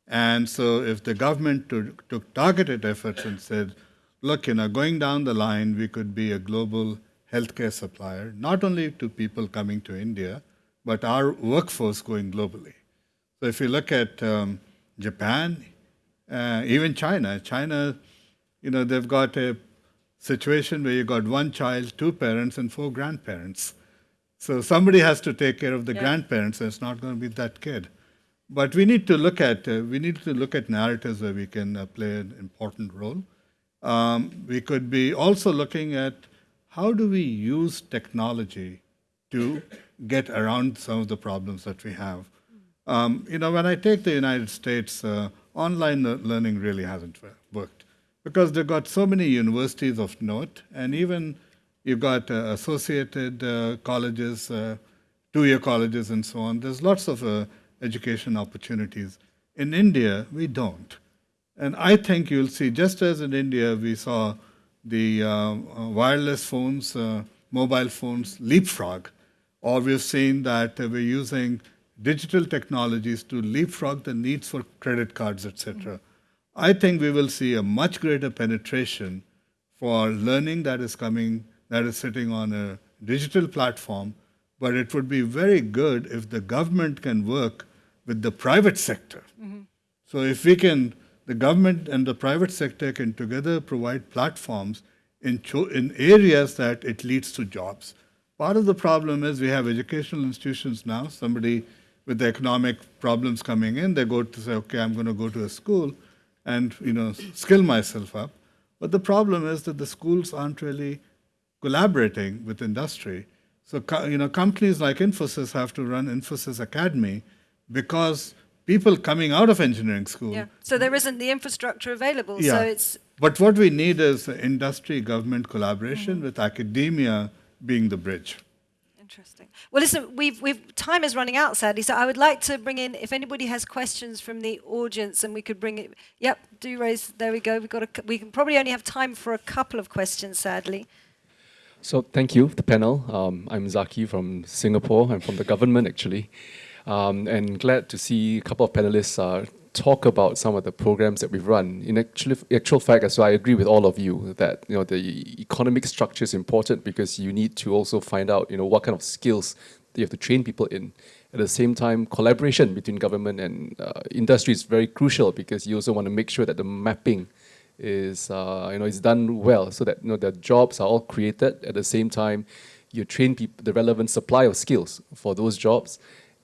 And so, if the government took, took targeted efforts and said, look, you know, going down the line, we could be a global healthcare supplier, not only to people coming to India, but our workforce going globally. So, if you look at um, Japan, uh, even China, China, you know, they've got a situation where you've got one child, two parents, and four grandparents. So somebody has to take care of the Yeah. grandparents, and it's not going to be that kid. But we need to look at uh, we need to look at narratives where we can uh, play an important role. Um, we could be also looking at how do we use technology to get around some of the problems that we have. Um, you know, when I take the United States, uh, online learning really hasn't worked because they've got so many universities of note, and even you've got uh, associated uh, colleges, uh, two-year colleges, and so on. There's lots of uh, education opportunities. In India, we don't. And I think you'll see, just as in India, we saw the uh, uh, wireless phones, uh, mobile phones leapfrog, or we've seen that we're using digital technologies to leapfrog the needs for credit cards, etc. I think we will see a much greater penetration for learning that is coming, that is sitting on a digital platform, but it would be very good if the government can work with the private sector. So if we can, the government and the private sector can together provide platforms in, in areas that it leads to jobs. Part of the problem is we have educational institutions now. Somebody with the economic problems coming in, they go to say, okay, I'm going to go to a school and you know skill myself up. But the problem is that the schools aren't really collaborating with industry. So you know companies like Infosys have to run Infosys Academy because people coming out of engineering school Yeah. So there isn't the infrastructure available. Yeah. So it's but what we need is industry government collaboration with academia being the bridge. interesting. Well, listen, we've we've time is running out, sadly. So I would like to bring in if anybody has questions from the audience, and we could bring it. Yep, do raise. There we go. We've got a. We can probably only have time for a couple of questions, sadly. So thank you, the panel. Um, I'm Zaki from Singapore. I'm from the government actually, um, and glad to see a couple of panelists uh, talk about some of the programs that we've run. In actual, actual fact, as well, I agree with all of you that you know the economic structure is important because you need to also find out you know what kind of skills you have to train people in. At the same time, collaboration between government and uh, industry is very crucial because you also want to make sure that the mapping is uh, you know is done well so that you know the jobs are all created at the same time you train people the relevant supply of skills for those jobs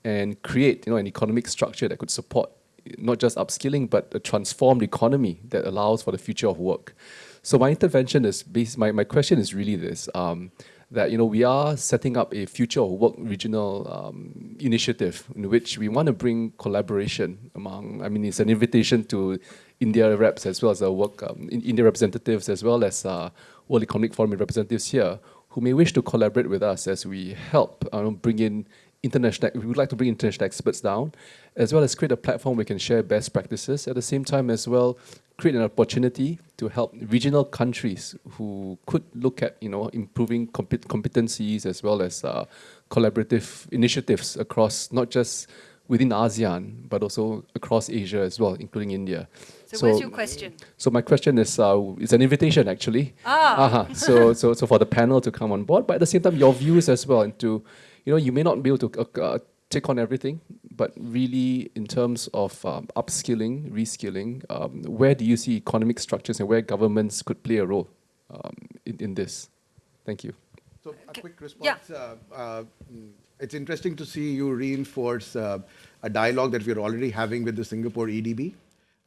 and create you know an economic structure that could support not just upskilling but a transformed economy that allows for the future of work. So my intervention is based my, my question is really this um, that you know we are setting up a future of work regional um, initiative in which we want to bring collaboration among I mean it's an invitation to India reps as well as the work um, in India representatives as well as uh, World Economic Forum representatives here who may wish to collaborate with us as we help uh, bring in international we would like to bring international experts down as well as create a platform we can share best practices at the same time as well create an opportunity to help regional countries who could look at you know improving compet- competencies as well as uh, collaborative initiatives across not just within ASEAN but also across Asia as well including India So, where's your question? so my question is, uh, it's an invitation actually. Ah. Uh-huh. So, so, so for the panel to come on board, but at the same time, your views as well, and to, you know, you may not be able to uh, uh, take on everything, but really in terms of um, upskilling, reskilling, um, where do you see economic structures and where governments could play a role um, in, in this? Thank you. So a quick response. Yeah. Uh, uh, it's interesting to see you reinforce uh, a dialogue that we're already having with the Singapore EDB.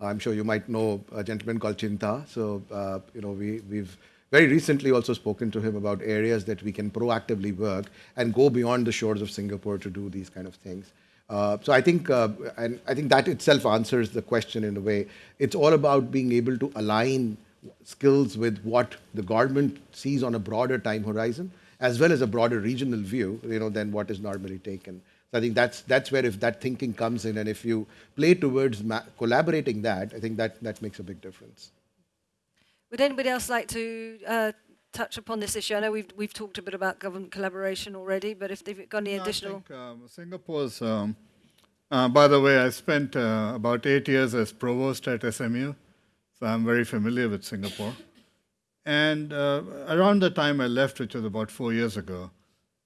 I'm sure you might know a gentleman called Chinta. So, uh, you know, we, we've very recently also spoken to him about areas that we can proactively work and go beyond the shores of Singapore to do these kind of things. Uh, so I think, uh, and I think that itself answers the question in a way. It's all about being able to align skills with what the government sees on a broader time horizon, as well as a broader regional view, you know, than what is normally taken. So I think that's that's where if that thinking comes in, and if you play towards collaborating that, I think that that makes a big difference. Would anybody else like to uh, touch upon this issue? I know we've, we've talked a bit about government collaboration already, but if they've got any No, additional... I think um, Singapore's. Um, uh, by the way, I spent uh, about eight years as provost at SMU, so I'm very familiar with Singapore. And uh, around the time I left, which was about four years ago,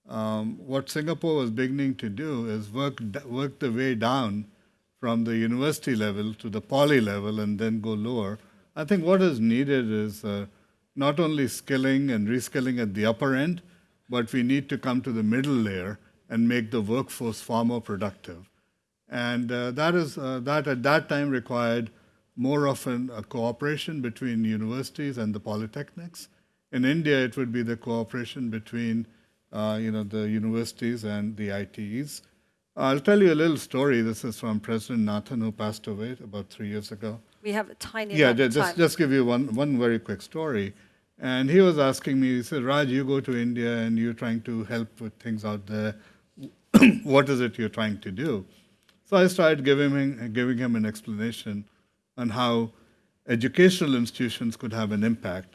um, what Singapore was beginning to do is work work the way down from the university level to the poly level and then go lower. I think what is needed is uh, not only skilling and reskilling at the upper end, but we need to come to the middle layer and make the workforce far more productive. And uh, that is uh, that at that time required more often a cooperation between universities and the polytechnics. In India, it would be the cooperation between uh, you know the universities and the ITEs. I'll tell you a little story. This is from President Nathan, who passed away about three years ago. We have a tiny Yeah, amount ju- of just time. just give you one one very quick story. And he was asking me, he said, Raj, you go to India and you're trying to help with things out there. <clears throat> what is it you're trying to do? So I started giving him, giving him an explanation on how educational institutions could have an impact.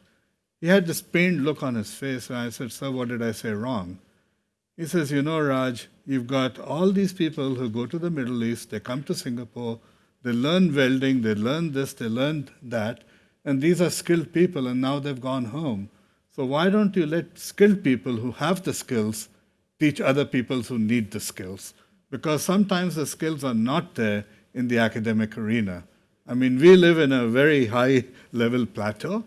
He had this pained look on his face, and I said, Sir, what did I say wrong? He says, You know, Raj, you've got all these people who go to the Middle East, they come to Singapore, they learn welding, they learn this, they learn that, and these are skilled people, and now they've gone home. So why don't you let skilled people who have the skills teach other people who need the skills? Because sometimes the skills are not there in the academic arena. I mean, we live in a very high level plateau.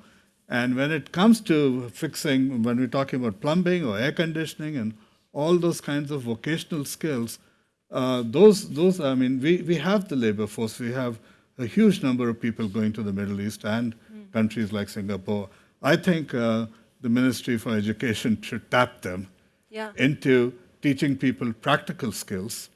And when it comes to fixing, when we're talking about plumbing or air conditioning and all those kinds of vocational skills, uh, those, those, I mean, we, we have the labor force. We have a huge number of people going to the Middle East and countries like Singapore. I think uh, the Ministry for Education should tap them Yeah. into teaching people practical skills.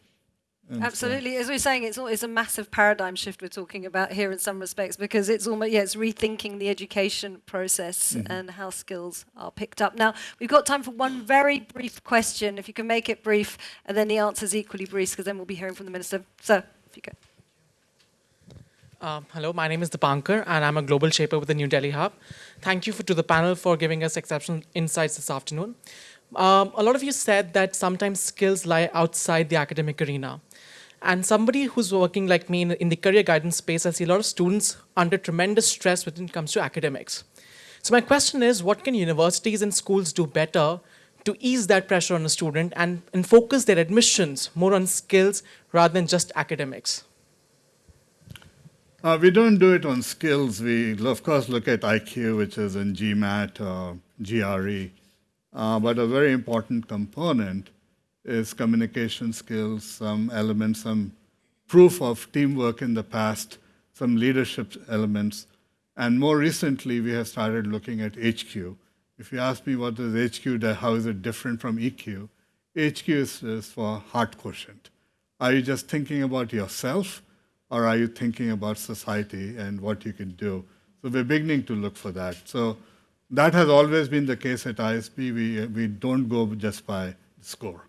And so- Absolutely. As we we're saying, it's, al- it's a massive paradigm shift we're talking about here in some respects because it's almost, yeah, it's rethinking the education process and how skills are picked up. Now, we've got time for one very brief question, if you can make it brief, and then the answer is equally brief because then we'll be hearing from the Minister. So, if you go. Um, hello, my name is Dipankar, and I'm a global shaper with the New Delhi Hub. Thank you for, to the panel for giving us exceptional insights this afternoon. Um, a lot of you said that sometimes skills lie outside the academic arena. And somebody who's working like me in, in the career guidance space, I see a lot of students under tremendous stress when it comes to academics. So my question is, what can universities and schools do better to ease that pressure on a student and, and focus their admissions more on skills rather than just academics? Uh, we don't do it on skills. We, of course, look at IQ, which is in GMAT or GRE. Uh, but a very important component is communication skills, some elements, some proof of teamwork in the past, some leadership elements. And more recently, we have started looking at HQ. If you ask me what is HQ, how is it different from EQ? HQ is, is for heart quotient. Are you just thinking about yourself, or are you thinking about society and what you can do? So we're beginning to look for that. So that has always been the case at ISB. We, we don't go just by score.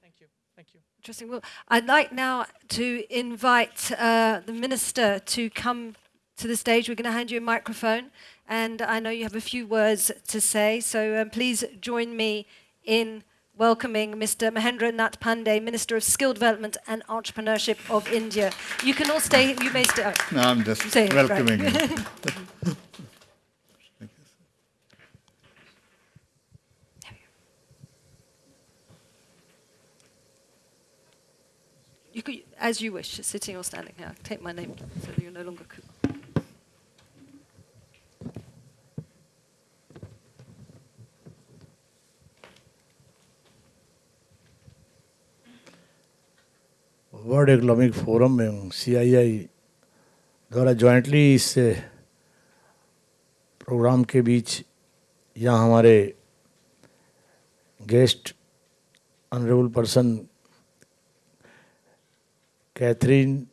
Thank you. Thank you. Interesting. Well, I'd like now to invite uh, the minister to come to the stage. We're going to hand you a microphone, and I know you have a few words to say. So um, please join me in welcoming Mr. Mahendra Nath Pandey, Minister of Skill Development and Entrepreneurship of India. You can all stay. You may stay. oh, No, I'm just it, right. <laughs> You could, as you wish, sitting or standing. Now, take my name so that you're no longer cool. World economic forum में आई आई द्वारा jointly इस programme के बीच यहाँ हमारे guest honourable person Catherine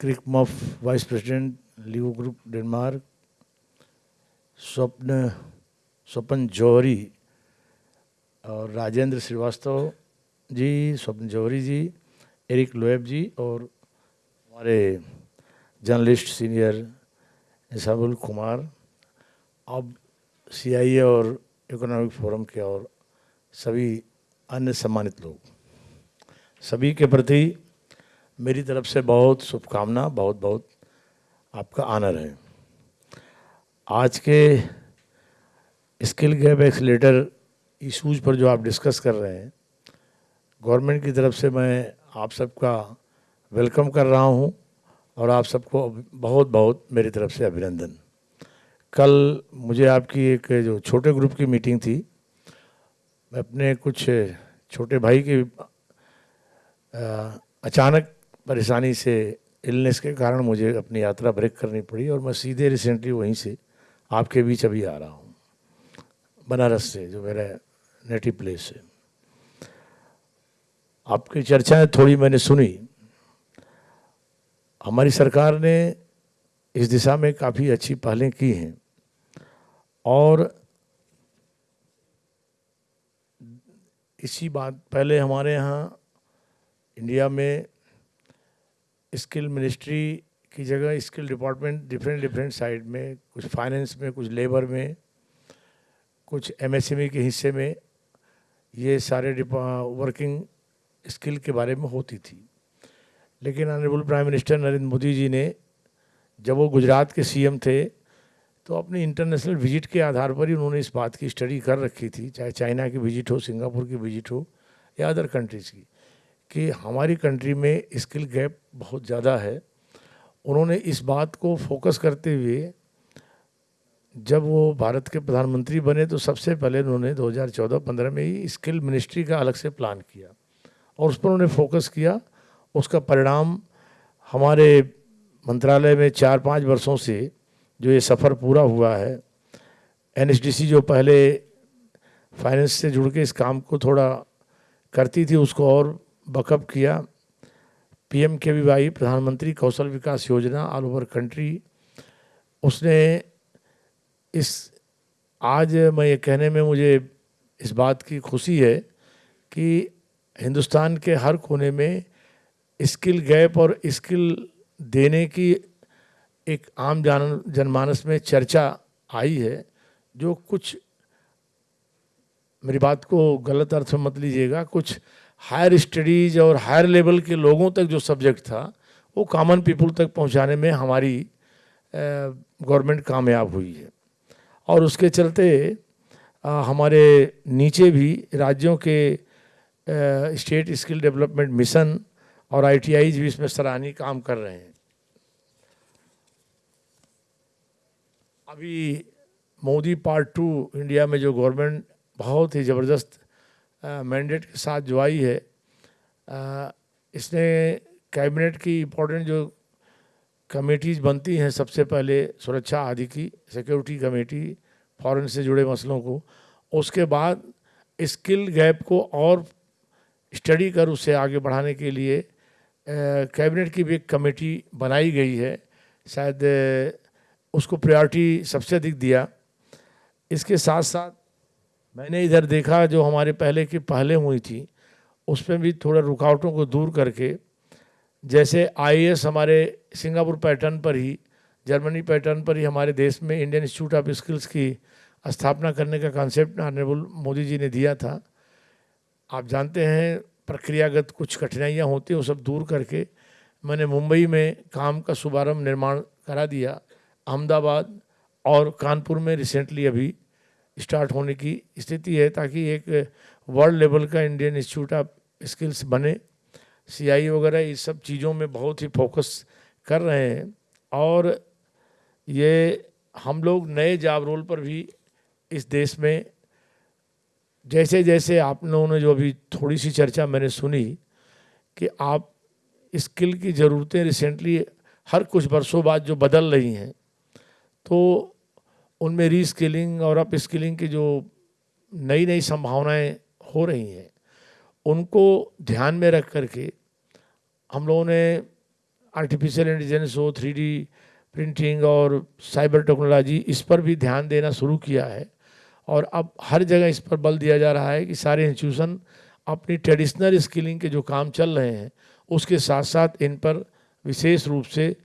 क्रिकमफ vice president Leo group Denmark Swapna Swapan Johri और राजेंद्र श्रीवास्तव जी स्वप्न जौहरी जी Eric Loeb जी, और हमारे जर्नलिस्ट सीनियर इसाबुल कुमार अब सीआईए और इकोनॉमिक फोरम के और सभी अन्य सम्मानित लोग। सभी के प्रति मेरी तरफ़ से बहुत शुभकामना, बहुत बहुत आपका आनर है। आज के स्किल गैप एक्सलेटर इशूज पर जो आप डिस्कस कर रहे हैं गवर्नमेंट की तरफ़ से मैं आप सबका वेलकम कर रहा हूँ और आप सबको बहुत बहुत मेरी तरफ़ से अभिनंदन। कल मुझे आपकी एक जो छोटे ग्रुप की मीटिंग थी, मैं अपने कुछ छोटे भाई की अचानक परेशानी से इलनेस के कारण मुझे अपनी यात्रा ब्रेक करनी पड़ी और मैं सीधे रिसेंटली वहीं से आपके बीच अभी आ रहा हूँ। बनारस से, जो मेरा नेटिव प्लेस है। आपकी चर्चाएँ थोड़ी मैंने सुनी। हमारी सरकार ने इस दिशा में काफ़ी अच्छी पहलें की हैं और इसी बात, पहले हमारे यहाँ इंडिया में स्किल मिनिस्ट्री की जगह skill department different different side में, कुछ फाइनेंस में, कुछ लेबर में, कुछ एमएसएमई के हिस्से में ये सारे वर्किंग स्किल के बारे में होती थी। लेकिन honourable prime minister Narendra Modi ji ने, जब वो गुजरात के सीएम थे तो अपनी इंटरनेशनल विज़िट के आधार पर ही उन्होंने इस बात की स्टडी कर रखी थी, चाहे चाइना की विज़िट हो सिंगापुर की विज़िट हो, या अदर कंट्रीज़ की। कि हमारी कंट्री में स्किल गैप बहुत ज़्यादा है। उन्होंने इस बात को फोकस करते हुए जब वो भारत के प्रधानमंत्री बने तो सबसे पहले उन्होंने 2014-15 में ही स्किल मिनिस्ट्री का अलग से प्लान किया और उस पर उन्होंने फोकस किया। उसका परिणाम हमारे मंत्रालय में चार पाँच वर्षों से जो ये सफ़र पूरा हुआ है एन जो पहले फाइनेंस से जुड़ के इस काम को थोड़ा करती थी, उसको और बकअप किया। P M K V Y Pradhan Mantri Kaushal Vikas योजना ऑल ओवर कंट्री उसने इस, आज मैं ये कहने में मुझे इस बात की खुशी है कि हिंदुस्तान के हर कोने में स्किल गैप और स्किल देने की एक आम जान, जनमानस में चर्चा आई है, जो कुछ, मेरी बात को गलत अर्थ में मत लीजिएगा, कुछ हायर स्टडीज़ और हायर लेवल के लोगों तक जो सब्जेक्ट था वो कॉमन पीपल तक पहुँचाने में हमारी गवर्नमेंट कामयाब हुई है। और उसके चलते आ, हमारे नीचे भी राज्यों के स्टेट स्किल डेवलपमेंट मिशन और आई भी इसमें सराहनीय काम कर रहे हैं। अभी मोदी पार्ट टू इंडिया में जो गवर्नमेंट बहुत ही ज़बरदस्त मैंडेट के साथ जो आई है आ, इसने कैबिनेट की इम्पोर्टेंट जो कमेटीज़ बनती हैं सबसे पहले सुरक्षा आदि की सिक्योरिटी कमेटी फॉरेन से जुड़े मसलों को उसके बाद स्किल गैप को और स्टडी कर उसे आगे बढ़ाने के लिए कैबिनेट की भी एक कमेटी बनाई गई है। शायद उसको प्रायोरिटी सबसे अधिक दिया। इसके साथ साथ मैंने इधर देखा जो हमारे पहले की पहले हुई थी, उसमें भी थोड़ा रुकावटों को दूर करके, जैसे आईएएस हमारे सिंगापुर पैटर्न पर ही, जर्मनी पैटर्न पर ही हमारे देश में इंडियन इंस्टीट्यूट ऑफ़ स्किल्स की स्थापना करने का कॉन्सेप्ट ऑनरेबल मोदी जी ने दिया था। आप जानते हैं, प्रक्रियागत कुछ कठिनाइयाँ होती हैं, वो सब दूर करके मैंने मुंबई में काम का शुभारंभ निर्माण करा दिया। अहमदाबाद और कानपुर में रिसेंटली अभी स्टार्ट होने की स्थिति है ताकि एक वर्ल्ड लेवल का इंडियन इंस्टीट्यूट ऑफ़ स्किल्स बने। सीआई वगैरह इस सब चीज़ों में बहुत ही फोकस कर रहे हैं। और ये हम लोग नए जॉब रोल पर भी इस देश में जैसे जैसे आप लोगों ने जो अभी थोड़ी सी चर्चा मैंने सुनी कि आप स्किल की ज़रूरतें रिसेंटली हर कुछ वर्षों बाद जो बदल रही हैं तो उनमें रीस्किलिंग और अप स्किलिंग की जो नई नई संभावनाएँ हो रही हैं, उनको ध्यान में रख करके हम लोगों ने आर्टिफिशियल इंटेलिजेंस हो थ्री प्रिंटिंग और साइबर टेक्नोलॉजी इस पर भी ध्यान देना शुरू किया है। और अब हर जगह इस पर बल दिया जा रहा है कि सारे इंस्टीट्यूशन अपनी ट्रेडिशनल स्किलिंग के जो काम चल रहे हैं, उसके साथ साथ इन पर विशेष रूप से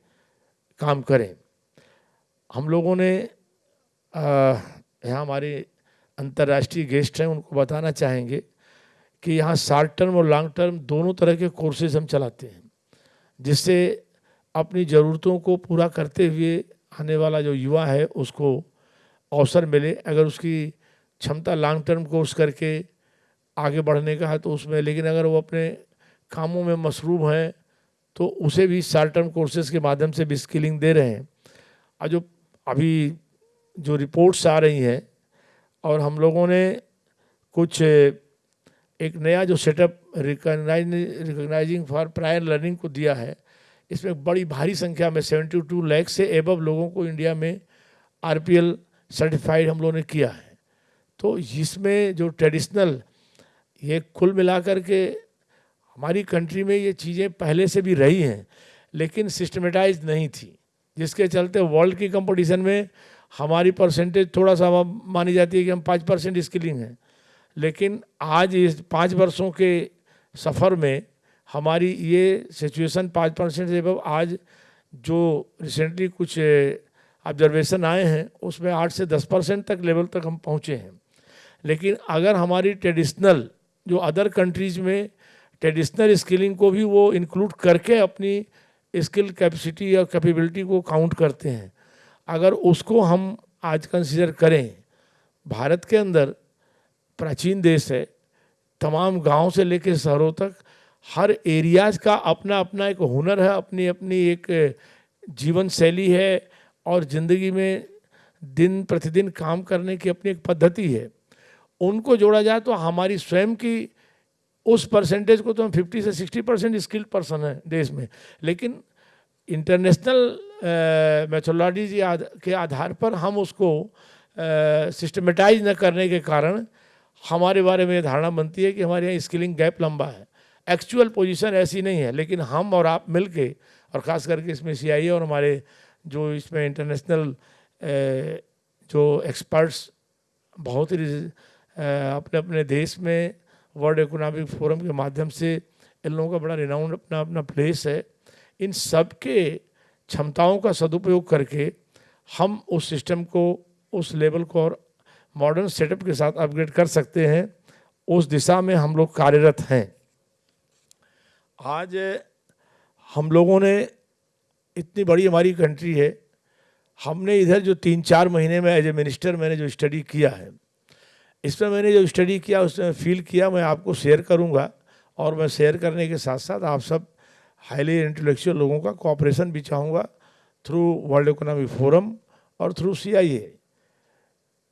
काम करें। हम लोगों ने यहाँ हमारे अंतर्राष्ट्रीय गेस्ट हैं, उनको बताना चाहेंगे कि यहाँ शॉर्ट टर्म और लॉन्ग टर्म दोनों तरह के कोर्सेज हम चलाते हैं, जिससे अपनी ज़रूरतों को पूरा करते हुए आने वाला जो युवा है, उसको अवसर मिले। अगर उसकी क्षमता लॉन्ग टर्म कोर्स करके आगे बढ़ने का है तो उसमें, लेकिन अगर वो अपने कामों में मसरूफ़ हैं तो उसे भी शॉर्ट टर्म कोर्सेज के माध्यम से भी स्किलिंग दे रहे हैं। और जो अभी जो रिपोर्ट्स आ रही हैं, और हम लोगों ने कुछ एक नया जो setup recognise recognising for prior learning को दिया है, इसमें बड़ी भारी संख्या में सेवेंटी टू लैख से एबव लोगों को इंडिया में आरपीएल सर्टिफाइड हम लोगों ने किया है। तो इसमें जो ट्रेडिशनल ये कुल मिलाकर के हमारी कंट्री में ये चीज़ें पहले से भी रही हैं, लेकिन सिस्टमेटाइज नहीं थी, जिसके चलते वर्ल्ड की कंपटीशन में हमारी परसेंटेज थोड़ा सा मानी जाती है कि हम पाँच परसेंट स्किलिंग हैं। लेकिन आज इस पाँच वर्षों के सफ़र में हमारी ये सिचुएशन पाँच परसेंट से आज जो रिसेंटली कुछ ऑब्जर्वेशन आए हैं, उसमें आठ से दस परसेंट तक लेवल तक हम पहुँचे हैं। लेकिन अगर हमारी ट्रेडिशनल जो अदर कंट्रीज़ में ट्रेडिशनल स्किलिंग को भी वो इंक्लूड करके अपनी स्किल कैपेसिटी या कैपेबिलिटी को काउंट करते हैं अगर उसको हम आज कंसिडर करें, भारत के अंदर प्राचीन देश है, तमाम गाँव से लेकर शहरों तक हर एरियाज़ का अपना अपना एक हुनर है अपनी अपनी एक जीवन शैली है और ज़िंदगी में दिन प्रतिदिन काम करने की अपनी एक पद्धति है। उनको जोड़ा जाए तो हमारी स्वयं की उस परसेंटेज को तो हम 50 से 60 परसेंट स्किल्ड पर्सन है देश में। लेकिन इंटरनेशनल मैथोलॉजी के आधार पर हम उसको सिस्टमेटाइज न करने के कारण हमारे बारे में धारणा बनती है कि हमारे यहाँ स्किलिंग गैप लंबा है। एक्चुअल पोजीशन ऐसी नहीं है, लेकिन हम और आप मिल के और ख़ास करके इसमें सीआईए और हमारे जो इसमें इंटरनेशनल जो एक्सपर्ट्स बहुत ही अपने अपने देश में वर्ल्ड इकोनॉमिक फोरम के माध्यम से इन लोगों का बड़ा रिनाउंड अपना अपना प्लेस है। इन सब के क्षमताओं का सदुपयोग करके हम उस सिस्टम को, उस लेवल को और मॉडर्न सेटअप के साथ अपग्रेड कर सकते हैं। उस दिशा में हम लोग कार्यरत हैं। आज हम लोगों ने इतनी बड़ी हमारी कंट्री है। हमने इधर जो तीन चार महीने में एज ए मिनिस्टर मैंने जो स्टडी किया है, इसमें मैंने जो स्टडी किया, उसमें फील किया, मैं आपको शेयर करूँगा और मैं शेयर करने के साथ साथ आप सब हाईली इंटेलेक्चुअल लोगों का कॉपरेशन भी चाहूँगा थ्रू वर्ल्ड इकोनॉमिक फोरम और थ्रू सीआईए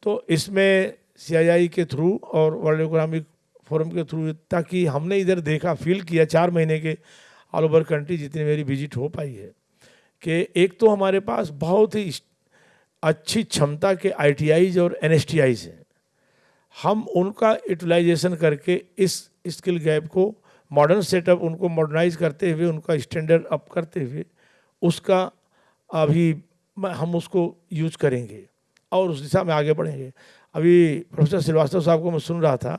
तो इसमें सी के थ्रू और वर्ल्ड इकोनॉमिक फोरम के थ्रू ताकि हमने इधर देखा फील किया चार महीने के ऑल ओवर कंट्री जितनी मेरी विज़िट हो पाई है कि एक तो हमारे पास बहुत ही अच्छी क्षमता के आई और एन हैं। हम उनका यूटिलाइजेशन करके इस स्किल गैप को मॉडर्न सेटअप उनको मॉडर्नाइज करते हुए उनका स्टैंडर्ड अप करते हुए उसका अभी हम उसको यूज़ करेंगे और उस दिशा में आगे बढ़ेंगे। अभी प्रोफेसर श्रीवास्तव साहब को मैं सुन रहा था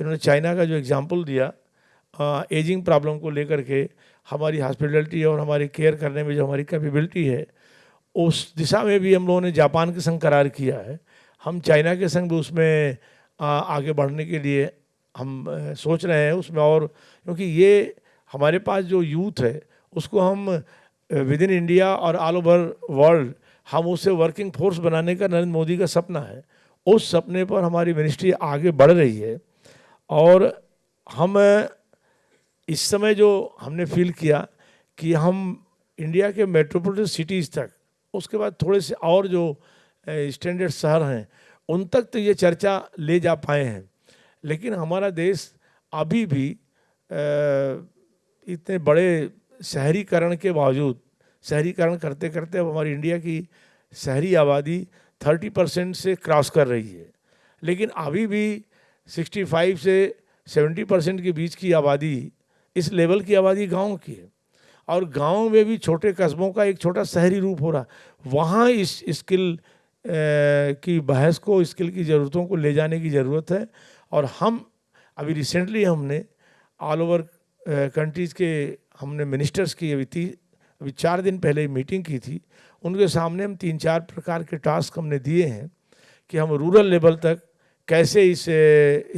इन्होंने चाइना का जो एग्ज़ाम्पल दिया आ, एजिंग प्रॉब्लम को लेकर के हमारी हॉस्पिटलिटी और हमारी केयर करने में जो हमारी कैपेबिलिटी है उस दिशा में भी हम लोगों ने जापान के संग करार किया है। हम चाइना के संग भी उसमें आगे बढ़ने के लिए हम सोच रहे हैं उसमें और, क्योंकि ये हमारे पास जो यूथ है, उसको हम विद इन इंडिया और ऑल ओवर वर्ल्ड हम उसे वर्किंग फोर्स बनाने का नरेंद्र मोदी का सपना है। उस सपने पर हमारी मिनिस्ट्री आगे बढ़ रही है और हम इस समय जो हमने फील किया कि हम इंडिया के मेट्रोपोलिटन सिटीज़ तक, उसके बाद थोड़े से और जो स्टैंडर्ड शहर हैं, उन तक तो ये चर्चा ले जा पाए हैं। लेकिन हमारा देश अभी भी इतने बड़े शहरीकरण के बावजूद, शहरीकरण करते करते अब हमारी इंडिया की शहरी आबादी 30 परसेंट से क्रॉस कर रही है। लेकिन अभी भी 65 से 70 परसेंट के बीच की आबादी, इस लेवल की आबादी गाँव की है। और गाँव में भी छोटे कस्बों का एक छोटा शहरी रूप हो रहा वहाँ इस स्किल की बहस को, स्किल की ज़रूरतों को ले जाने की ज़रूरत है। और हम अभी रिसेंटली हमने ऑल ओवर कंट्रीज़ के हमने मिनिस्टर्स की अभी ती, अभी चार दिन पहले मीटिंग की थी। उनके सामने हम तीन चार प्रकार के टास्क हमने दिए हैं कि हम रूरल लेवल तक कैसे इस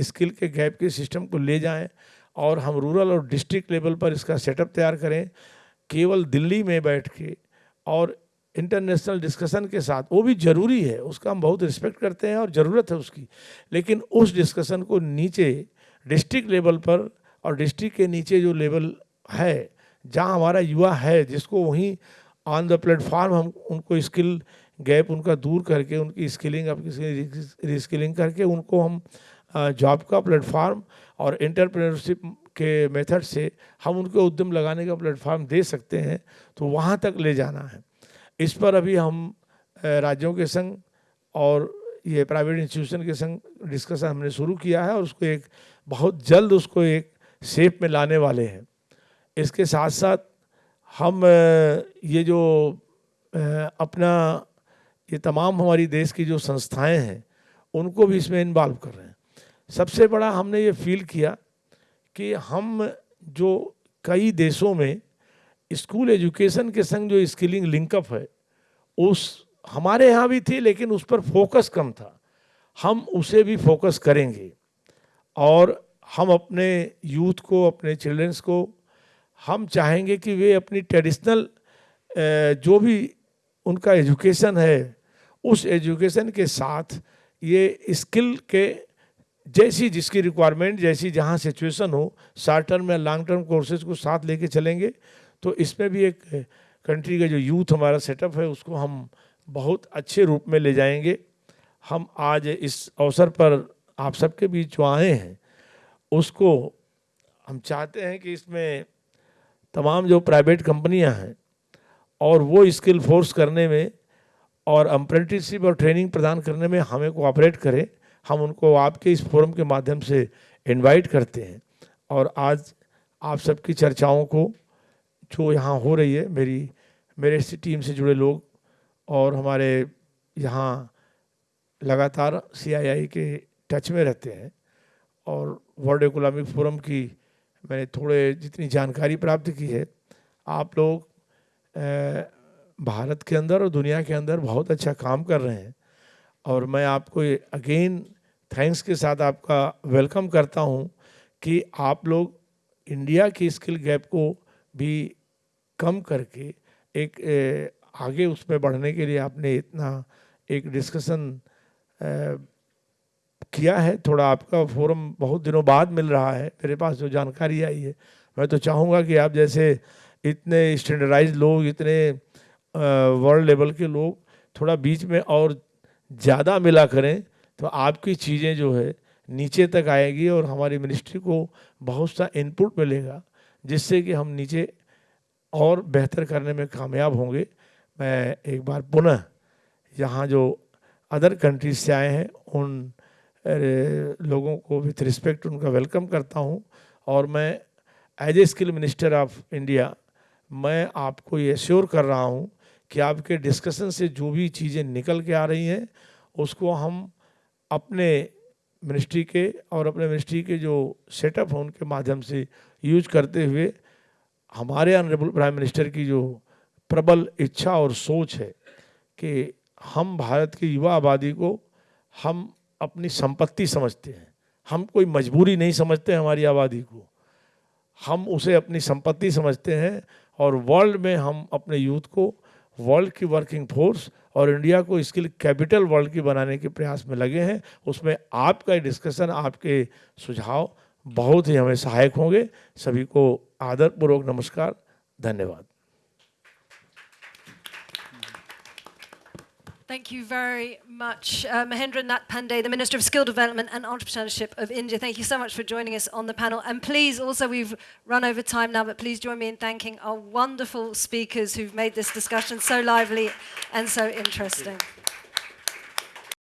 स्किल के गैप के सिस्टम को ले जाएँ और हम रूरल और डिस्ट्रिक्ट लेवल पर इसका सेटअप तैयार करें। केवल दिल्ली में बैठ के और इंटरनेशनल डिस्कशन के साथ, वो भी ज़रूरी है, उसका हम बहुत रिस्पेक्ट करते हैं और ज़रूरत है उसकी। लेकिन उस डिस्कशन को नीचे डिस्ट्रिक्ट लेवल पर और डिस्ट्रिक्ट के नीचे जो लेवल है, जहाँ हमारा युवा है, जिसको वहीं ऑन द प्लेटफॉर्म हम उनको स्किल गैप उनका दूर करके, उनकी स्किलिंग रिस्किलिंग करके उनको हम जॉब का प्लेटफॉर्म और इंटरप्रेन्योरशिप के मेथड से हम उनको उद्यम लगाने का प्लेटफॉर्म दे सकते हैं तो वहाँ तक ले जाना है। इस पर अभी हम राज्यों के संग और ये प्राइवेट इंस्टीट्यूशन के संग डिस्कशन हमने शुरू किया है और उसको एक, बहुत जल्द उसको एक शेप में लाने वाले हैं। इसके साथ साथ हम ये जो अपना, ये तमाम हमारी देश की जो संस्थाएँ हैं, उनको भी इसमें इन्वॉल्व कर रहे हैं। सबसे बड़ा हमने ये फील किया कि हम जो कई देशों में स्कूल एजुकेशन के संग जो स्किलिंग लिंकअप है, उस हमारे यहाँ भी थी, लेकिन उस पर फोकस कम था। हम उसे भी फोकस करेंगे। और हम अपने यूथ को, अपने चिल्ड्रंस को, हम चाहेंगे कि वे अपनी ट्रेडिशनल जो भी उनका एजुकेशन है, उस एजुकेशन के साथ ये स्किल के जैसी जिसकी रिक्वायरमेंट जैसी जहाँ सिचुएशन हो शॉर्ट टर्म या लॉन्ग टर्म कोर्सेज को साथ लेके चलेंगे। तो इसमें भी एक कंट्री का जो यूथ हमारा सेटअप है, उसको हम बहुत अच्छे रूप में ले जाएँगे। हम आज इस अवसर पर आप सबके बीच जो आए हैं, उसको हम चाहते हैं कि इसमें तमाम जो प्राइवेट कंपनियाँ हैं और वो स्किल फोर्स करने में और अप्रेंटिसशिप और ट्रेनिंग प्रदान करने में हमें कोऑपरेट करें। हम उनको आपके इस फोरम के माध्यम से इनवाइट करते हैं। और आज आप सबकी चर्चाओं को जो यहाँ हो रही है, मेरी, मेरे टीम से जुड़े लोग और हमारे यहाँ लगातार सीआईआई के टच में रहते हैं और वर्ल्ड इकोनॉमिक फोरम की मैंने थोड़े जितनी जानकारी प्राप्त की है, आप लोग भारत के अंदर और दुनिया के अंदर बहुत अच्छा काम कर रहे हैं और मैं आपको अगेन थैंक्स के साथ आपका वेलकम करता हूँ कि आप लोग इंडिया की स्किल गैप को भी कम करके एक आगे उसमें बढ़ने के लिए आपने इतना एक डिस्कशन किया है। थोड़ा आपका फोरम बहुत दिनों बाद मिल रहा है। मेरे पास जो जानकारी आई है, मैं तो चाहूँगा कि आप जैसे इतने स्टैंडर्डाइज लोग, इतने वर्ल्ड लेवल के लोग थोड़ा बीच में और ज़्यादा मिला करें तो आपकी चीज़ें जो है नीचे तक आएगी और हमारी मिनिस्ट्री को बहुत सा इनपुट मिलेगा, जिससे कि हम नीचे और बेहतर करने में कामयाब होंगे। मैं एक बार पुनः यहाँ जो अदर कंट्रीज़ से आए हैं, उन लोगों को विथ रिस्पेक्ट उनका वेलकम करता हूँ। और मैं as a skill minister of India मैं आपको ये श्योर कर रहा हूँ कि आपके डिस्कशन से जो भी चीज़ें निकल के आ रही हैं, उसको हम अपने मिनिस्ट्री के और अपने मिनिस्ट्री के जो सेटअप हैं, उनके माध्यम से यूज़ करते हुए हमारे ऑनरेबल प्राइम मिनिस्टर की जो प्रबल इच्छा और सोच है कि हम भारत की युवा आबादी को हम अपनी संपत्ति समझते हैं। हम कोई मजबूरी नहीं समझते हमारी आबादी को। हम उसे अपनी संपत्ति समझते हैं और वर्ल्ड में हम अपने यूथ को वर्ल्ड की वर्किंग फोर्स और इंडिया को इसके लिए कैपिटल वर्ल्ड की बनाने के प्रयास में लगे हैं। उसमें आपका डिस्कशन आपके सुझाव बहुत ही हमें सहायक होंगे सभी को आदरपूर्वक नमस्कार धन्यवाद Thank you very much, uh, Mahendra Nath Pandey, the Minister of Skill Development and Entrepreneurship of India. Thank you so much for joining us on the panel. And please, also, we've run over time now, but please join me in thanking our wonderful speakers who've made this discussion so lively and so interesting.